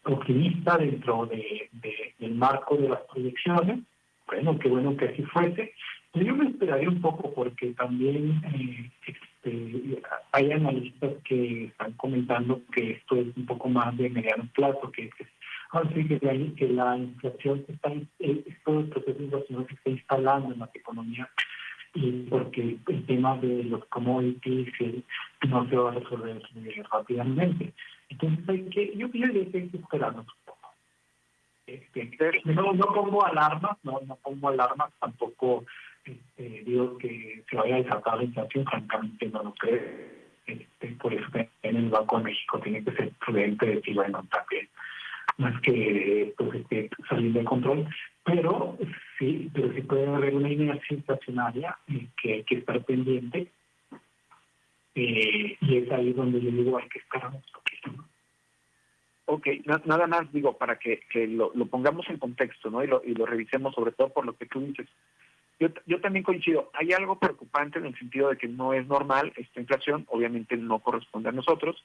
D: optimista dentro de, del marco de las proyecciones. Bueno, qué bueno que así fuese. Yo me esperaría un poco porque también eh, este, hay analistas que están comentando que esto es un poco más de mediano plazo, que, que, que, la, que la inflación está, eh, todo el proceso de inflación se está instalando en las economías y porque el tema de los commodities no se va a resolver rápidamente. Entonces hay que, yo diría que hay que esperarnos un poco. Este, no, no pongo alarmas, no, no pongo alarmas, tampoco este, digo que se vaya a desatar la inflación, francamente no lo creo. Este, por eso en el Banco de México tiene que ser prudente decir, bueno, también más que pues, este, salir de control, pero sí, pero sí puede haber una inercia inflacionaria eh, que hay que estar pendiente eh, y es ahí donde yo digo hay que esperar un poquito.
B: Ok, nada más digo para que, que lo, lo, pongamos en contexto ¿no? y, lo, y lo revisemos sobre todo por lo que tú dices. Yo, yo también coincido, hay algo preocupante en el sentido de que no es normal esta inflación, obviamente no corresponde a nosotros.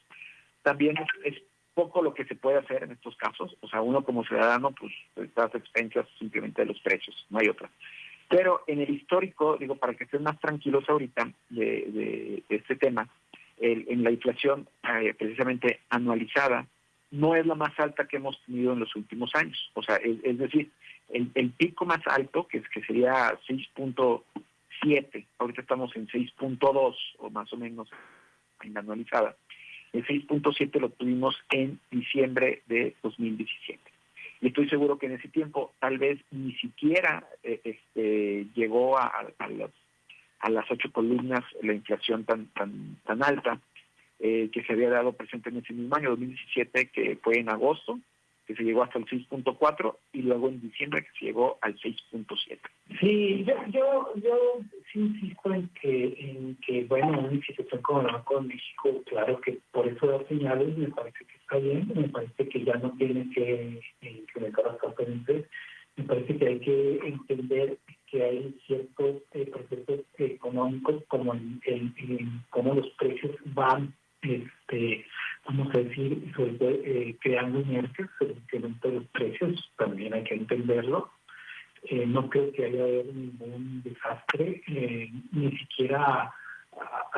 B: También es poco lo que se puede hacer en estos casos. O sea, uno como ciudadano, pues está expensas simplemente de los precios, no hay otra. Pero en el histórico, digo, para que estén más tranquilos ahorita de, de, este tema, el, en la inflación eh, precisamente anualizada no es la más alta que hemos tenido en los últimos años. O sea, es, decir, el, el, pico más alto, que, es, que sería 6.7 7. Ahorita estamos en 6.2 o más o menos en anualizada. El 6.7 lo tuvimos en diciembre de 2017. Y estoy seguro que en ese tiempo tal vez ni siquiera eh, este, llegó a, las, a las ocho columnas la inflación tan, tan, tan alta eh, que se había dado presente en ese mismo año, 2017, que fue en agosto, que se llegó hasta el 6.4 y luego en diciembre que se llegó al 6.7.
D: Sí, yo, yo, yo sí insisto en que, en que bueno, una institución como el Banco de México, claro que por eso da señales, me parece que está bien, me parece que ya no tiene que implementar las conferencias, me parece que hay que entender que hay ciertos eh, procesos económicos como el, el, cómo los precios van este, vamos a decir, sobre eh, creando inercias sobre los precios, también hay que entenderlo. Eh, no creo que haya habido ningún desastre, eh, ni siquiera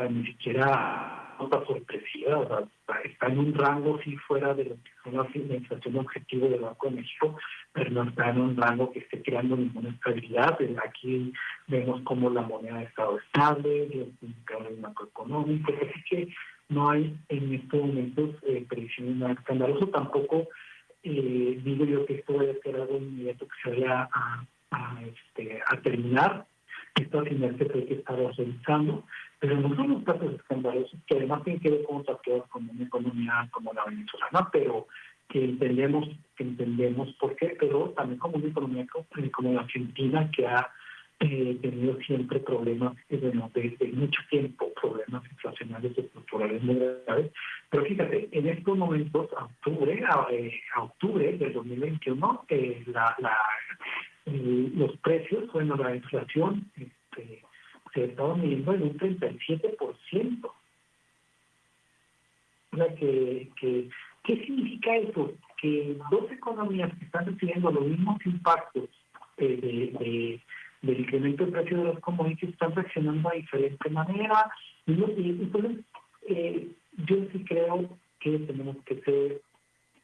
D: ni siquiera nota sorpresiva, o sea, está en un rango sí fuera de lo que son la inflación objetivo del Banco de México, pero no está en un rango que esté creando ninguna estabilidad. Aquí vemos como la moneda ha estado estable, los indicadores macroeconómicos, así que no hay en estos momentos eh, predicciones nada escandaloso. Tampoco eh, digo yo que esto vaya a ser algo inmediato que se vaya a, a, este, a terminar. Esto al final se hay que estar revisando, pero no son los casos escandalosos que además tienen que ver con cosas como una economía como la venezolana, pero que entendemos, que entendemos por qué, pero también como una economía como la Argentina que ha eh, tenido siempre problemas, eh, bueno, desde mucho tiempo, problemas inflacionarios estructurales muy graves. Pero fíjate, en estos momentos, a octubre, a, eh, octubre del 2021, eh, los precios, bueno, la inflación este, se estaba midiendo en un 37%. O sea, que, ¿qué significa eso? Que dos economías que están recibiendo los mismos impactos de del incremento del precio de los commodities están reaccionando a diferente manera. Entonces, eh, yo sí creo que tenemos que ser,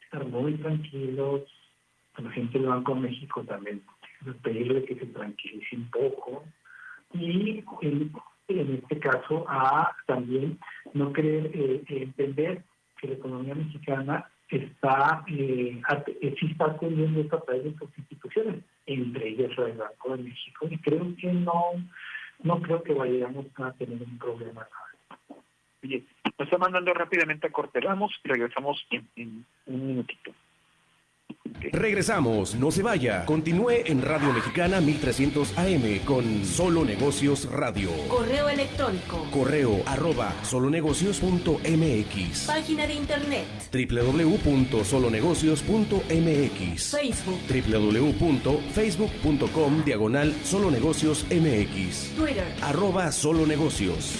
D: estar muy tranquilos. La gente del Banco de México también pedirle que se tranquilice un poco. Y en, este caso, a también no querer eh, entender que la economía mexicana está, eh, sí está atendiendo a través de sus instituciones, entre ellas el Banco de México, y creo que no, no creo que vayamos a tener un problema.
B: Bien, nos está mandando rápidamente a corte. Vamos y regresamos en un minutito.
A: Regresamos, no se vaya. Continúe en Radio Mexicana 1300 AM con Solo Negocios Radio.
C: Correo electrónico.
A: Correo arroba solonegocios.mx.
C: Página de internet.
A: www.solonegocios.mx.
C: Facebook.
A: www.facebook.com diagonal solonegocios MX.
C: Twitter.
A: Arroba solonegocios.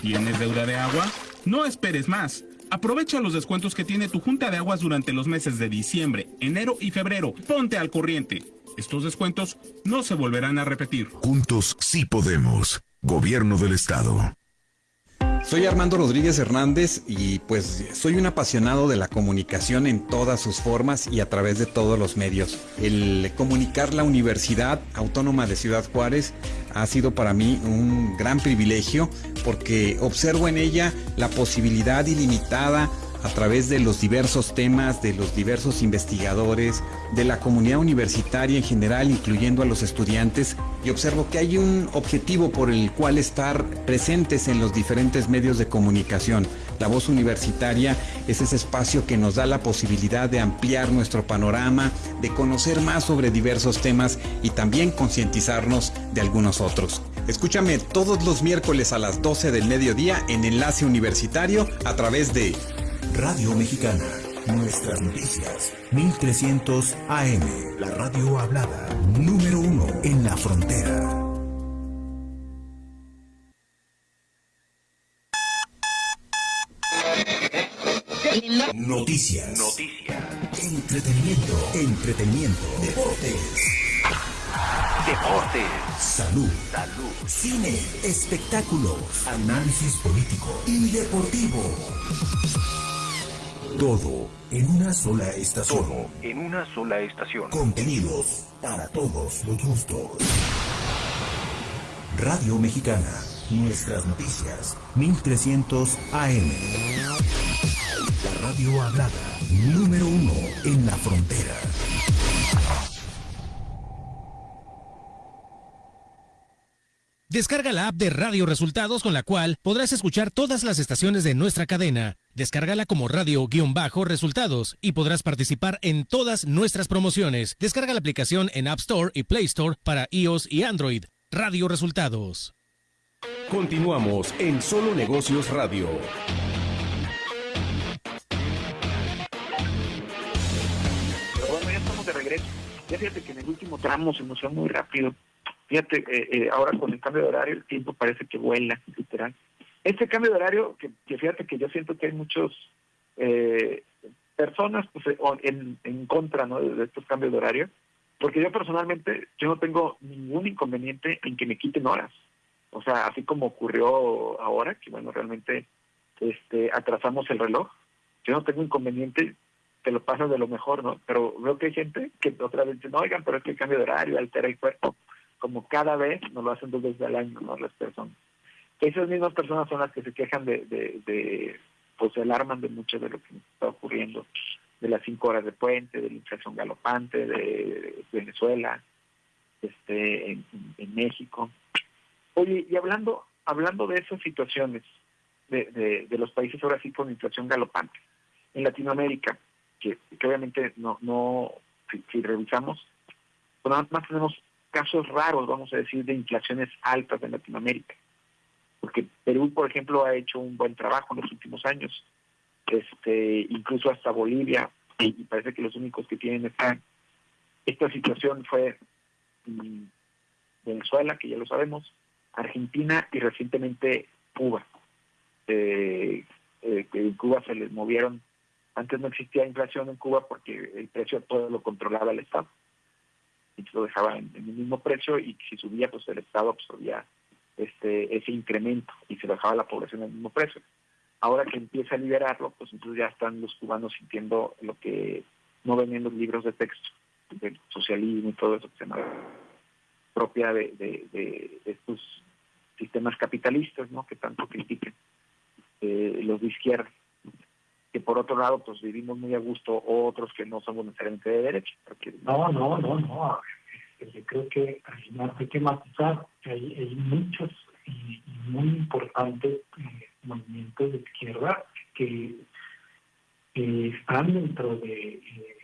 T: ¿Tienes deuda de agua? No esperes más. Aprovecha los descuentos que tiene tu Junta de Aguas durante los meses de diciembre, enero y febrero. Ponte al corriente. Estos descuentos no se volverán a repetir.
M: Juntos sí podemos. Gobierno del Estado.
F: Soy Armando Rodríguez Hernández y pues soy un apasionado de la comunicación en todas sus formas y a través de todos los medios. El comunicar la Universidad Autónoma de Ciudad Juárez ha sido para mí un gran privilegio porque observo en ella la posibilidad ilimitada a través de los diversos temas, de los diversos investigadores, de la comunidad universitaria en general, incluyendo a los estudiantes, y observo que hay un objetivo por el cual estar presentes en los diferentes medios de comunicación. La voz universitaria es ese espacio que nos da la posibilidad de ampliar nuestro panorama, de conocer más sobre diversos temas y también concientizarnos de algunos otros. Escúchame todos los miércoles a las 12 del mediodía en Enlace Universitario a través de
M: Radio Mexicana. Nuestras noticias. 1300 AM. La radio hablada. Número uno en la frontera. Noticias.
A: Noticias.
M: Entretenimiento. Entretenimiento. Deportes.
A: Deportes.
M: Salud.
A: Salud.
M: Cine. Espectáculos. Análisis político y deportivo. Todo en una sola estación.
A: Todo en una sola estación.
M: Contenidos para todos los gustos. Radio Mexicana. Nuestras noticias. 1300 AM. La radio hablada. Número uno en la frontera.
U: Descarga la app de Radio Resultados con la cual podrás escuchar todas las estaciones de nuestra cadena. Descárgala como radio-resultados y podrás participar en todas nuestras promociones. Descarga la aplicación en App Store y Play Store para iOS y Android. Radio Resultados.
A: Continuamos en Solo Negocios Radio.
B: Pero bueno, ya estamos de regreso. Ya fíjate que en el último tramo se nos fue muy rápido. Fíjate, eh, eh, ahora con el cambio de horario el tiempo parece que vuela, literal. Este cambio de horario, que, fíjate que yo siento que hay muchos eh, personas pues, eh, en, en contra ¿no? de estos cambios de horario, porque yo personalmente yo no tengo ningún inconveniente en que me quiten horas. O sea, así como ocurrió ahora, que bueno, realmente este atrasamos el reloj, yo no tengo inconveniente, te lo pasas de lo mejor, ¿no? Pero veo que hay gente que otra vez dice, no, oigan, pero es que el cambio de horario altera el cuerpo. Como cada vez nos lo hacen dos veces al año, ¿no? Las personas. Esas mismas personas son las que se quejan de, de, de pues se alarman de mucho de lo que está ocurriendo, de las cinco horas de puente, de la inflación galopante, de Venezuela, este, en, México. Oye, y hablando, hablando de esas situaciones de, de, de los países ahora sí con inflación galopante, en Latinoamérica, que, que obviamente no, no si, si revisamos, pues nada más tenemos casos raros, vamos a decir, de inflaciones altas en Latinoamérica. Porque Perú, por ejemplo, ha hecho un buen trabajo en los últimos años, este, incluso hasta Bolivia, y, parece que los únicos que tienen esta, esta situación fue mm, Venezuela, que ya lo sabemos, Argentina y recientemente Cuba. Eh, eh, en Cuba se les movieron, antes no existía inflación en Cuba porque el precio todo lo controlaba el Estado. Y lo dejaba en, el mismo precio y si subía, pues el Estado absorbía este ese incremento y se bajaba la población al mismo precio. Ahora que empieza a liberarlo, pues entonces ya están los cubanos sintiendo lo que no ven en los libros de texto, del socialismo y todo eso que se llama propia de, de, de estos sistemas capitalistas, ¿no? Que tanto critican eh, los de izquierda. Que por otro lado, pues vivimos muy a gusto otros que no somos necesariamente de derecha. Porque...
D: No, no, no, no. Yo creo que al final hay que matizar hay, hay muchos y, muy importantes eh, movimientos de izquierda que están dentro de, eh,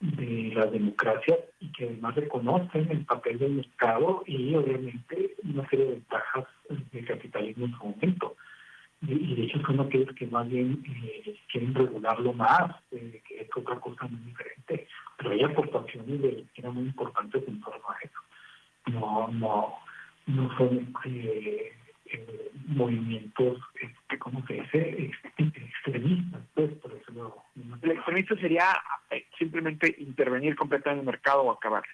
D: de la democracia y que además reconocen el papel del mercado y obviamente una serie de ventajas del capitalismo en su momento. Y, de hecho son aquellos que más bien eh, quieren regularlo más, eh, que es otra cosa muy diferente. Pero hay aportaciones de que eran muy importantes en torno a eso. No, no, no son eh, eh, movimientos, este, ¿cómo se dice? extremistas, pues, por eso lo...
B: El extremista sería eh, simplemente intervenir completamente en el mercado o acabar.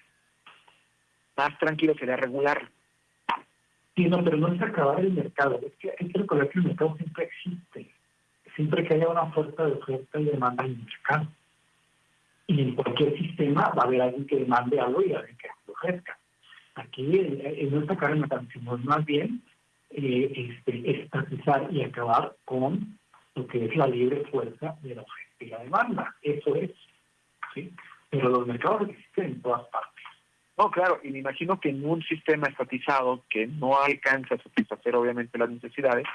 B: Más tranquilo sería regular.
D: Sí, no, pero no es acabar el mercado. Es que hay que recordar que el mercado siempre existe. Siempre que haya una oferta de oferta y demanda en el mercado. Y en cualquier sistema va a haber alguien que demande algo y alguien que lo ofrezca. Aquí eh, no es sacar el mercado, sino más bien eh, este, estatizar y acabar con lo que es la libre fuerza de la oferta y la demanda. Eso es. ¿sí? Pero los mercados existen en todas partes.
B: No, claro, y me imagino que en un sistema estatizado que no alcanza a satisfacer obviamente las necesidades,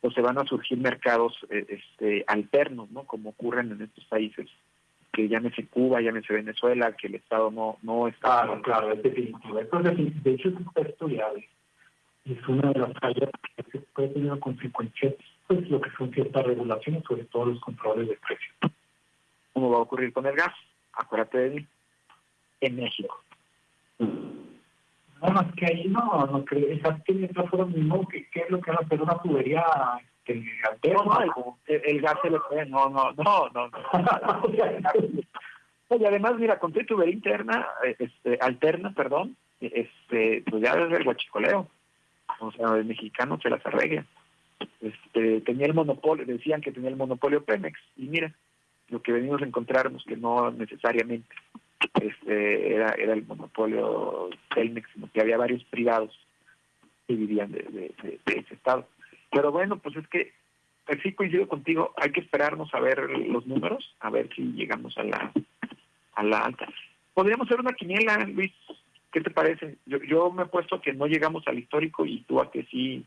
B: pues se van a surgir mercados eh, este, alternos, ¿no? Como ocurren en estos países, que llámese Cuba, llámese Venezuela, que el Estado no, no está...
D: Claro, claro, es definitivo. Esto es. De hecho, es está estudiado. Es una de las fallas que puede tener consecuencias, pues lo que son ciertas regulaciones, sobre todo los controles de precios.
B: ¿Cómo va a ocurrir con el gas? Acuérdate de mí. En México.
D: No, más que ahí no, no creo, exactamente de otra mismo, ¿qué, ¿qué es lo que va a hacer una tubería este,
B: alterna? No, el, el, gas se lo puede, no, no, no, no. no. y además, mira, con tu tubería interna, este, alterna, perdón, este, pues ya desde el guachicoleo. O sea, el mexicano se las arregla. Este, tenía el monopolio, decían que tenía el monopolio Pemex, y mira, lo que venimos a encontrarnos que no necesariamente este, era, era el monopolio Telmex, sino que había varios privados que vivían de, ese estado. Pero bueno, pues es que pues sí coincido contigo, hay que esperarnos a ver los números, a ver si llegamos a la a la alta. Podríamos hacer una quiniela, Luis, ¿qué te parece? Yo, yo me he puesto que no llegamos al histórico y tú a que sí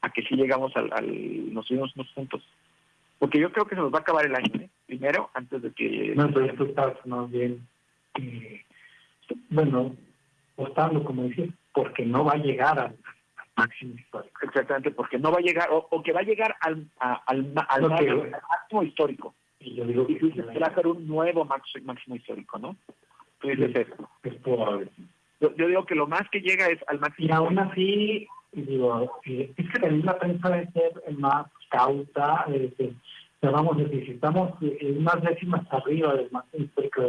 B: a que sí llegamos al, al nos subimos unos puntos. Porque yo creo que se nos va a acabar el año, ¿eh? Primero, antes de que...
D: No, pero tú estás más bien, eh, bueno, optando, como decir, porque no va a llegar al, máximo histórico.
B: Exactamente, porque no va a llegar, o, que va a llegar al, al, al, máximo histórico.
D: Y yo digo
B: que, se va a hacer un nuevo máximo, histórico, ¿no? Tú dices eso.
D: Es probable.
B: Yo, yo, digo que lo más que llega es al máximo.
D: Y aún así, digo, eh, es que también la prensa debe ser más cauta, eh, vamos a decir, si estamos eh, unas décimas arriba del máximo histórico,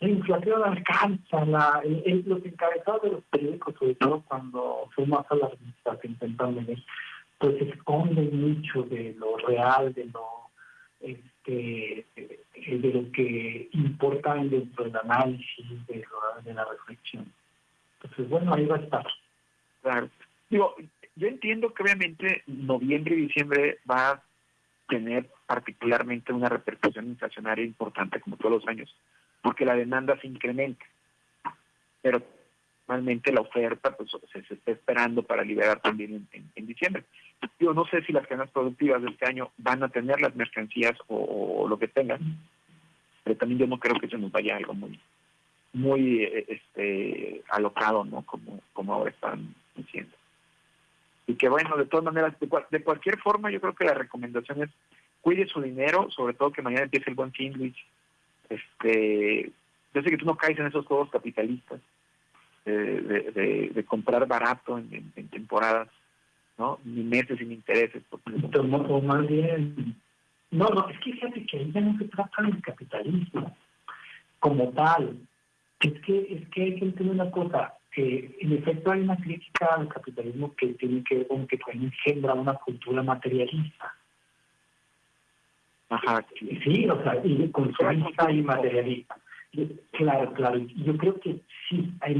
D: la inflación alcanza, la, los encabezados de los periódicos, sobre todo cuando fuimos a la administración intentando pues se esconden mucho de lo real, de lo este de lo que importa dentro del análisis, de, de la reflexión. Entonces, bueno, ahí va a estar.
B: Claro. Digo, yo entiendo que obviamente noviembre y diciembre va a tener particularmente una repercusión inflacionaria importante como todos los años, porque la demanda se incrementa, pero normalmente la oferta pues se, está esperando para liberar también en, diciembre. Yo no sé si las cadenas productivas de este año van a tener las mercancías o, lo que tengan, pero también yo no creo que se nos vaya algo muy muy eh, este alocado, ¿no? Como como ahora están diciendo y que bueno, de todas maneras, de, cualquier forma, yo creo que la recomendación es cuide su dinero, sobre todo que mañana empiece el buen fin, Luis. Este, yo sé que tú no caes en esos juegos capitalistas de, de, comprar barato en, temporadas, ¿no? Ni meses sin intereses. Porque...
D: O más bien, no, no, es que fíjate que ahí ya no se trata del capitalismo como tal. Es que, es que hay que entender una cosa, que en efecto hay una crítica al capitalismo que tiene que ver con que engendra una cultura materialista.
B: Ajá.
D: Sí, o sea, y consumista y materialista. Claro, claro. Yo creo que sí, hay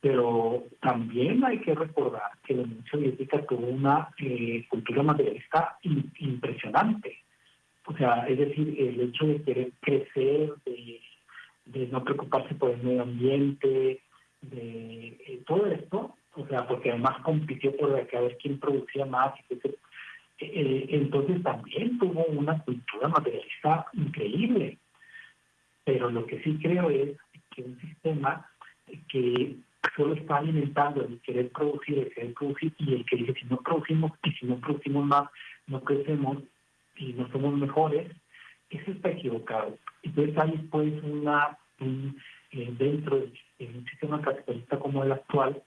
D: pero también hay que recordar que la Unión Soviética tuvo una eh, cultura materialista impresionante. O sea, es decir, el hecho de querer crecer, de, de no preocuparse por el medio ambiente, de eh, todo esto, o sea, porque además compitió por ver quién producía más, eh, eh, entonces también tuvo una cultura materialista increíble. Pero lo que sí creo es que un sistema que solo está alimentando el querer producir, el querer producir, y el que dice si no producimos y si no producimos más, no crecemos y no somos mejores, eso está equivocado. Entonces hay pues una, dentro del en un sistema capitalista como el actual,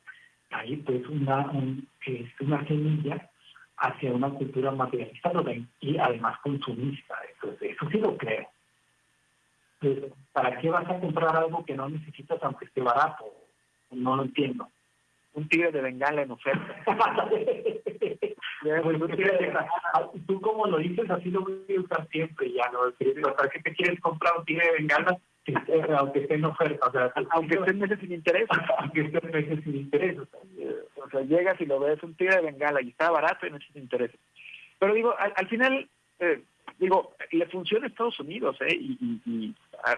D: hay pues una, una semilla hacia una cultura materialista y además consumista. Entonces, eso sí lo creo. ¿Para qué vas a comprar algo que no necesitas aunque esté barato? No lo entiendo.
B: Un tigre de bengala en oferta.
D: pues, tú como lo dices, así lo voy a usar siempre ya, ¿no? ¿Para qué te quieres comprar un tigre de bengala aunque esté en oferta, o sea,
B: aunque esté meses sin interés,
D: aunque esté meses sin interés,
B: o sea, llegas y lo ves un tigre de bengala y está barato y no sin interés. Pero digo, al, final, eh, digo, le funciona a Estados Unidos, ¿eh? Y, y,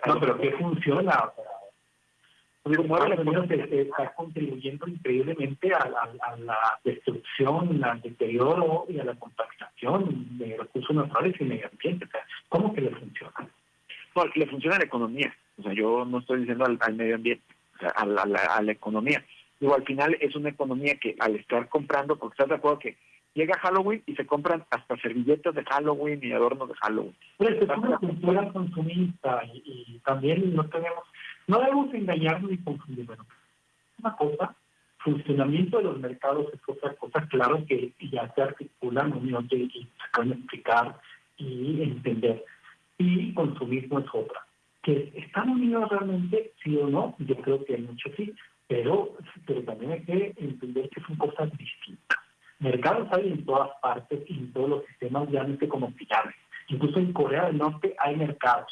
D: no, pero ¿qué funciona? O sea, digo, Estados Unidos está contribuyendo increíblemente a la, a la destrucción, al deterioro y a la contaminación de recursos naturales y medio ambiente. O sea, ¿Cómo que le funciona?
B: Le funciona a la economía. O sea, yo no estoy diciendo al, medio ambiente, a, la, economía. Digo, al final es una economía que al estar comprando, porque estás de acuerdo que llega Halloween y se compran hasta servilletas de Halloween y adornos de Halloween.
D: Pero es una cultura consumista y, también no tenemos, no debemos engañarnos ni confundir. Bueno, una cosa, funcionamiento de los mercados es otra cosa, claro que ya se articulan y se pueden explicar y entender y consumismo es otra. ¿Que están unidos realmente, sí o no? Yo creo que mucho sí, pero, pero también hay que entender que son cosas distintas. Mercados hay en todas partes y en todos los sistemas, realmente como finales. Incluso en Corea del Norte hay mercados.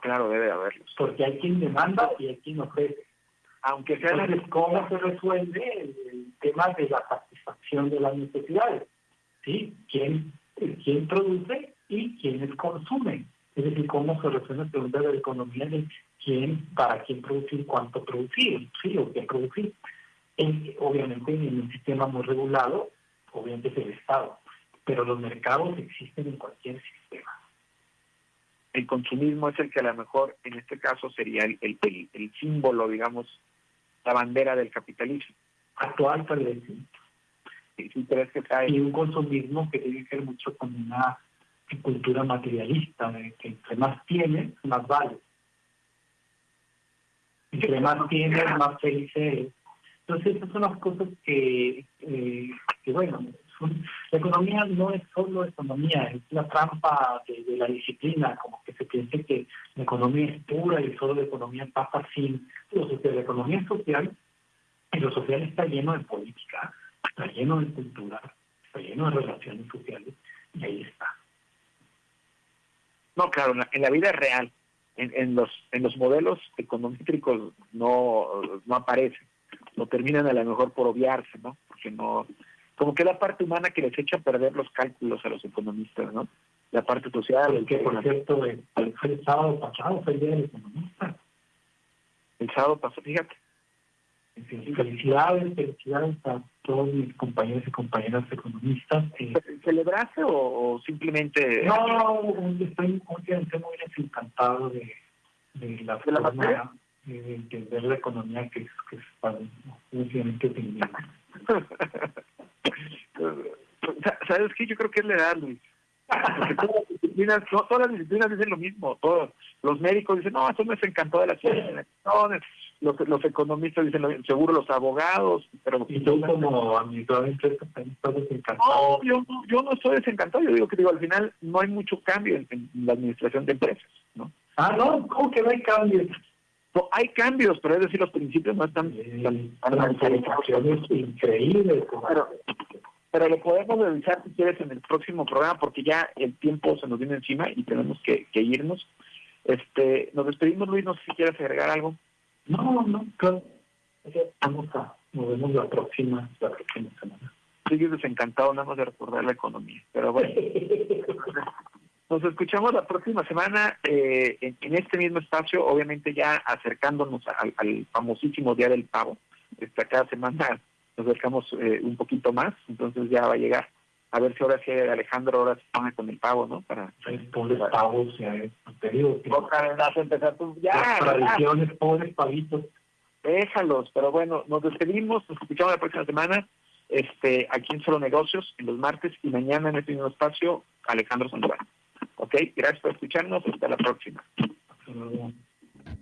B: claro, debe haberlos.
D: Porque hay quien demanda y hay quien ofrece.
B: Aunque sea
D: Entonces, ¿cómo se resuelve el, el tema de la satisfacción de las necesidades? ¿Sí? ¿Quién, quién produce y quiénes consumen? Es decir, cómo se resuelve la pregunta de la economía de quién, para quién producir, cuánto producir, sí, o qué producir. En- obviamente en un sistema muy regulado, obviamente es el Estado, pero los mercados existen en cualquier sistema.
B: El consumismo es el que a lo mejor en este caso sería el, el, el- el símbolo, digamos, la bandera del capitalismo.
D: Actual tal vez sí.
B: Que trae-
D: Y un consumismo que tiene que ver mucho con una cultura materialista, de que entre más tienes, más vale. Entre más tienes, más feliz eres. Entonces, esas son las cosas que, eh, que bueno, son- la economía no es solo economía, es la trampa de, de la disciplina, como que se piense que la economía es pura y solo la economía pasa sin lo social. La economía es social y lo social está lleno de política, está lleno de cultura, está lleno de relaciones sociales y ahí está.
B: No, claro, en la, en la vida real, en, en los en los modelos econométricos no, no aparecen, no terminan a lo mejor por obviarse, ¿no? Porque no, como que la parte humana que les echa a perder los cálculos a los economistas, ¿no? La parte social, el
D: Que por cierto, el, el sábado pasado, fue el día del economista.
B: el sábado pasó, fíjate.
D: Felicidades, felicidades a todos mis compañeros y compañeras economistas. eh,
B: ¿Celebraste o, simplemente...?
D: No, estoy obviamente muy desencantado de, de la
B: ¿De la
D: forma
B: materia?
D: de entender la economía que es, que es para obviamente
B: ¿Sabes qué? Yo creo que es la edad, Luis. Porque todas las disciplinas, no, todas las disciplinas dicen lo mismo. Todos los médicos dicen, no, eso me encantó de la ciencia. Los, los economistas dicen, seguro los abogados, pero...
D: Y tú como administrador de empresas también estás desencantado.
B: No, yo, no- yo no estoy desencantado. Yo digo que digo, al final no hay mucho cambio en, en la administración de empresas, ¿no?
D: Ah, no, ¿cómo que no hay cambios?
B: No, hay cambios, pero es decir, los principios no están... tan- tan
D: Transformaciones increíbles.
B: Pero, pero lo podemos revisar si quieres en el próximo programa porque ya el tiempo se nos viene encima y tenemos que, que irnos. Este, nos despedimos, Luis, no sé si quieres agregar algo.
D: No, no, claro. Vamos a, nos vemos la próxima, la próxima semana.
B: Sigues desencantado nada más de recordar la economía, pero bueno. Nos escuchamos la próxima semana eh, en, en este mismo espacio, obviamente ya acercándonos al, al famosísimo Día del Pavo. Esta cada semana nos acercamos eh, un poquito más, entonces ya va a llegar. A ver si ahora sí Alejandro ahora se pone con el pavo, ¿no? Para
D: pobres pavos, ya es, te digo que
B: otra vez vas a empezar tú. Ya,
D: las
B: ya.
D: tradiciones, pobres pavitos.
B: Déjalos, pero bueno, nos despedimos, nos escuchamos la próxima semana, este, aquí en Solo Negocios, en los martes y mañana en este mismo espacio, Alejandro Sandoval. Ok, gracias por escucharnos, hasta la próxima.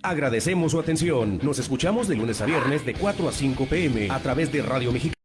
A: Agradecemos su atención. Nos escuchamos de lunes a viernes de 4 a 5 pm a través de Radio Mexicana.